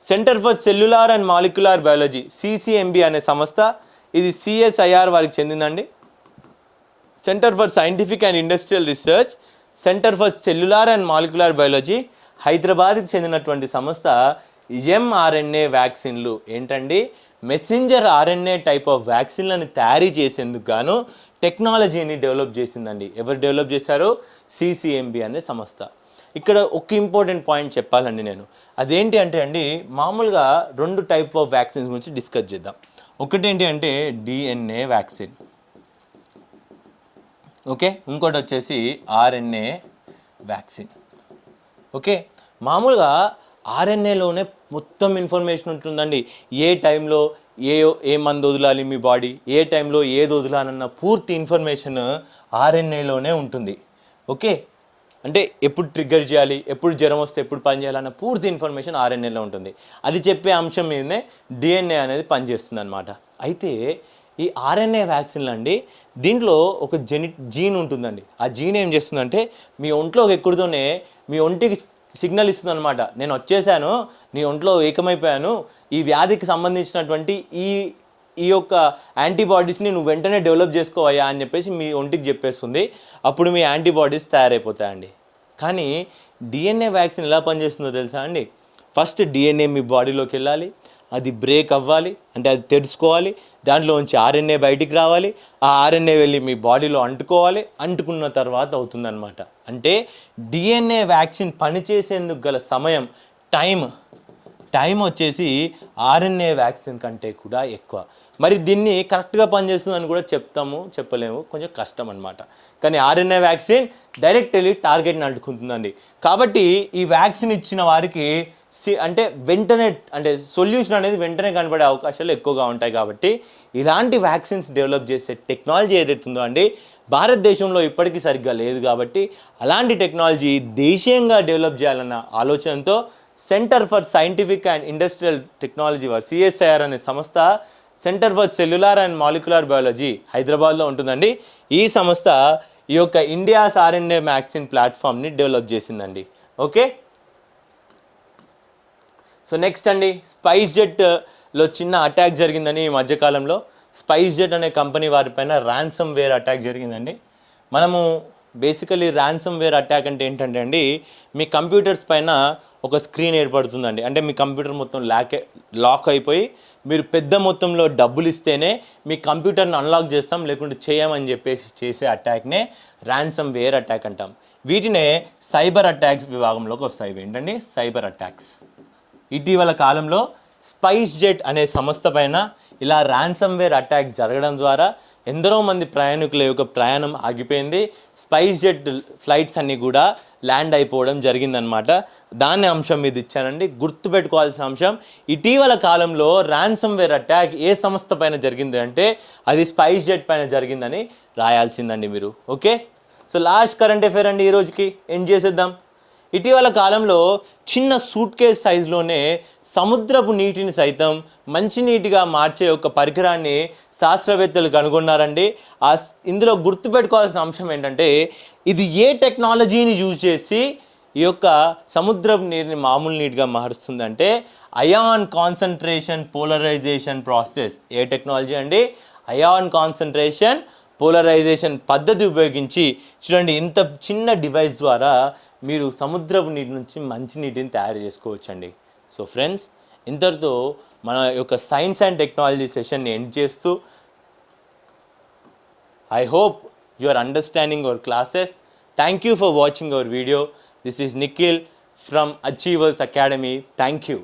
Centre for cellular and molecular biology CCMB అనే సంస్థ ఇది సిఎస్ఐఆర్ వారికి చెందిందండి. Centre for scientific and industrial research centre for cellular and molecular biology హైదరాబాద్కి చెందినటువంటి సంస్థ ఎంఆర్ఎన్ఏ వ్యాక్సిన్లు. ఏంటండి? మెసెంజర్ ఆర్ఎన్ఏ టైప్ ఆఫ్ వ్యాక్సిన్లను తయారీ చేసేందుకు గాను టెక్నాలజీని డెవలప్ చేసిందండి. ఎవరు డెవలప్ చేశారు? సిసిఎంబి అనే సంస్థ. ఇక్కడ ఒక ఇంపార్టెంట్ పాయింట్ చెప్పాలండి నేను. అదేంటి అంటే అండి మామూలుగా రెండు టైప్ ఆఫ్ వ్యాక్సిన్స్ గురించి డిస్కస్ చేద్దాం. ఒకటేంటి అంటే డిఎన్ఏ వ్యాక్సిన్ ఓకే? ఇంకోటి వచ్చేసి ఆర్ఎన్ఏ వ్యాక్సిన్ ఓకే? మామూలుగా ఆర్ఎన్ఏలోనే మొత్తం ఇన్ఫర్మేషన్ ఉంటుందండి. ఏ టైంలో ఏ ఏ మందు వదలాలి మీ బాడీ ఏ టైంలో ఏది వదలాలన్న పూర్తి ఇన్ఫర్మేషన్ ఆర్ఎన్ఏలోనే ఉంటుంది. ఓకే? అంటే ఎప్పుడు ట్రిగ్గర్ చేయాలి ఎప్పుడు జ్వరం వస్తే ఎప్పుడు పని చేయాలన్న పూర్తి ఇన్ఫర్మేషన్ ఆర్ఎన్ఏలో ఉంటుంది. అది చెప్పే అంశం మీదనే డిఎన్ఏ అనేది పనిచేస్తుంది అనమాట అయితే ఈ ఆర్ఎన్ఏ వ్యాక్సిన్లు అండి దీంట్లో ఒక జెని జీన్ ఉంటుందండి. ఆ జీన్ ఏం చేస్తుందంటే మీ ఒంట్లోకి ఎక్కుడుతోనే మీ ఒంటికి సిగ్నల్ ఇస్తుంది అనమాట నేను వచ్చేసాను నీ ఒంట్లో ఏకమైపోయాను ఈ వ్యాధికి సంబంధించినటువంటి ఈ ఈ యొక్క యాంటీబాడీస్ని నువ్వు వెంటనే డెవలప్ చేసుకోవయ్యా అని చెప్పేసి మీ ఒంటికి చెప్పేస్తుంది. అప్పుడు మీ యాంటీబాడీస్ తయారైపోతాయండి. కానీ డిఎన్ఏ వ్యాక్సిన్ ఎలా పనిచేస్తుందో తెలుసా అండి? ఫస్ట్ డిఎన్ఏ మీ బాడీలోకి వెళ్ళాలి అది బ్రేక్ అవ్వాలి అంటే అది తెరుచుకోవాలి దాంట్లోంచి ఆర్ఎన్ఏ బయటికి రావాలి ఆ ఆర్ఎన్ఏ వెళ్ళి మీ బాడీలో అంటుకోవాలి అంటుకున్న తర్వాత అవుతుందన్నమాట. అంటే డిఎన్ఏ వ్యాక్సిన్ పనిచేసేందుకు గల సమయం టైం టైం వచ్చేసి ఆర్ఎన్ఏ వ్యాక్సిన్ కంటే కూడా ఎక్కువ. మరి దీన్ని కరెక్ట్గా పనిచేస్తుందని కూడా చెప్తాము చెప్పలేము కొంచెం కష్టం అనమాట కానీ ఆర్ఎన్ఏ వ్యాక్సిన్ డైరెక్ట్ వెళ్ళి టార్గెట్ని అంటుకుంటుందండి. కాబట్టి ఈ వ్యాక్సిన్ ఇచ్చిన వారికి అంటే వెంటనే అంటే సొల్యూషన్ అనేది వెంటనే కనబడే అవకాశాలు ఎక్కువగా ఉంటాయి కాబట్టి ఇలాంటి వ్యాక్సిన్స్ డెవలప్ చేసే టెక్నాలజీ ఏదైతుందో అండి భారతదేశంలో ఇప్పటికీ సరిగ్గా లేదు కాబట్టి అలాంటి టెక్నాలజీ దేశీయంగా డెవలప్ చేయాలన్న ఆలోచనతో centre for scientific and industrial technology వారు సిఎస్ఐఆర్ అనే సంస్థ centre for cellular and molecular biology హైదరాబాద్లో ఉంటుందండి. ఈ సంస్థ ఈ యొక్క ఇండియాస్ ఆర్ఎన్ఏ వ్యాక్సిన్ ప్లాట్ఫామ్ని డెవలప్ చేసిందండి. ఓకే? సో నెక్స్ట్ అండి స్పైస్ జెట్లో uh, చిన్న అటాక్ జరిగిందని ఈ మధ్యకాలంలో. స్పైస్ జెట్ అనే కంపెనీ వారిపైన ర్యాన్సమ్ వేర్ అటాక్ జరిగిందండి. మనము బేసికలీ ర్యాన్సమ్ వేర్ అటాక్ అంటే ఏంటంటే అండి మీ కంప్యూటర్స్ పైన ఒక స్క్రీన్ ఏర్పడుతుందండి. అంటే మీ కంప్యూటర్ మొత్తం లాక్ లాక్ అయిపోయి మీరు పెద్ద మొత్తంలో డబ్బులు ఇస్తేనే మీ కంప్యూటర్ని అన్లాక్ చేస్తాం లేకుంటే చేయమని చెప్పేసి చేసే అటాక్నే ర్యాన్సమ్ వేర్ అటాక్ అంటాం. వీటినే సైబర్ అటాక్స్ విభాగంలోకి వస్తాయి. ఏంటండి సైబర్ అటాక్స్ ఇటీవల కాలంలో స్పైస్ జెట్ అనే సంస్థ పైన ఇలా ర్యాన్సమ్వేర్ అటాక్ జరగడం ద్వారా ఎందరో మంది ప్రయాణికుల యొక్క ప్రయాణం ఆగిపోయింది. స్పైస్ జెట్ ఫ్లైట్స్ అన్నీ కూడా ల్యాండ్ అయిపోవడం జరిగిందనమాట దాని అంశం మీద ఇచ్చానండి. గుర్తుపెట్టుకోవాల్సిన అంశం ఇటీవల కాలంలో ర్యాన్సమ్వేర్ అటాక్ ఏ సంస్థ పైన జరిగింది అంటే అది స్పైస్ జెట్ పైన జరిగిందని రాయాల్సిందండి మీరు. Okay? So last current affair అండి ఈ రోజుకి. ఏం చేసేద్దాం. ఇటీవల కాలంలో చిన్న సూట్ కేస్ సైజులోనే సముద్రపు నీటిని సైతం మంచినీటిగా మార్చే ఒక పరికరాన్ని శాస్త్రవేత్తలు కనుగొన్నారండి. ఆ ఇందులో గుర్తుపెట్టుకోవాల్సిన అంశం ఏంటంటే ఇది ఏ టెక్నాలజీని యూజ్ చేసి ఈ యొక్క సముద్రపు నీటిని మామూలు నీటిగా మారుస్తుందంటే అయాన్ కాన్సన్ట్రేషన్ పోలరైజేషన్ ప్రాసెస్. ఏ టెక్నాలజీ అండి? అయాన్ కాన్సన్ట్రేషన్ పోలరైజేషన్ పద్ధతి ఉపయోగించి చూడండి ఇంత చిన్న డివైస్ ద్వారా మీరు సముద్రపు నీటి నుంచి మంచి నీటిని తయారు చేసుకోవచ్చండి. సో ఫ్రెండ్స్ ఇంతటితో మన యొక్క సైన్స్ అండ్ టెక్నాలజీ సెషన్ని ఎండ్ చేస్తూ I hope you are understanding our classes. Thank you for watching our video. This is Nikhil from Achievers Academy. Thank you.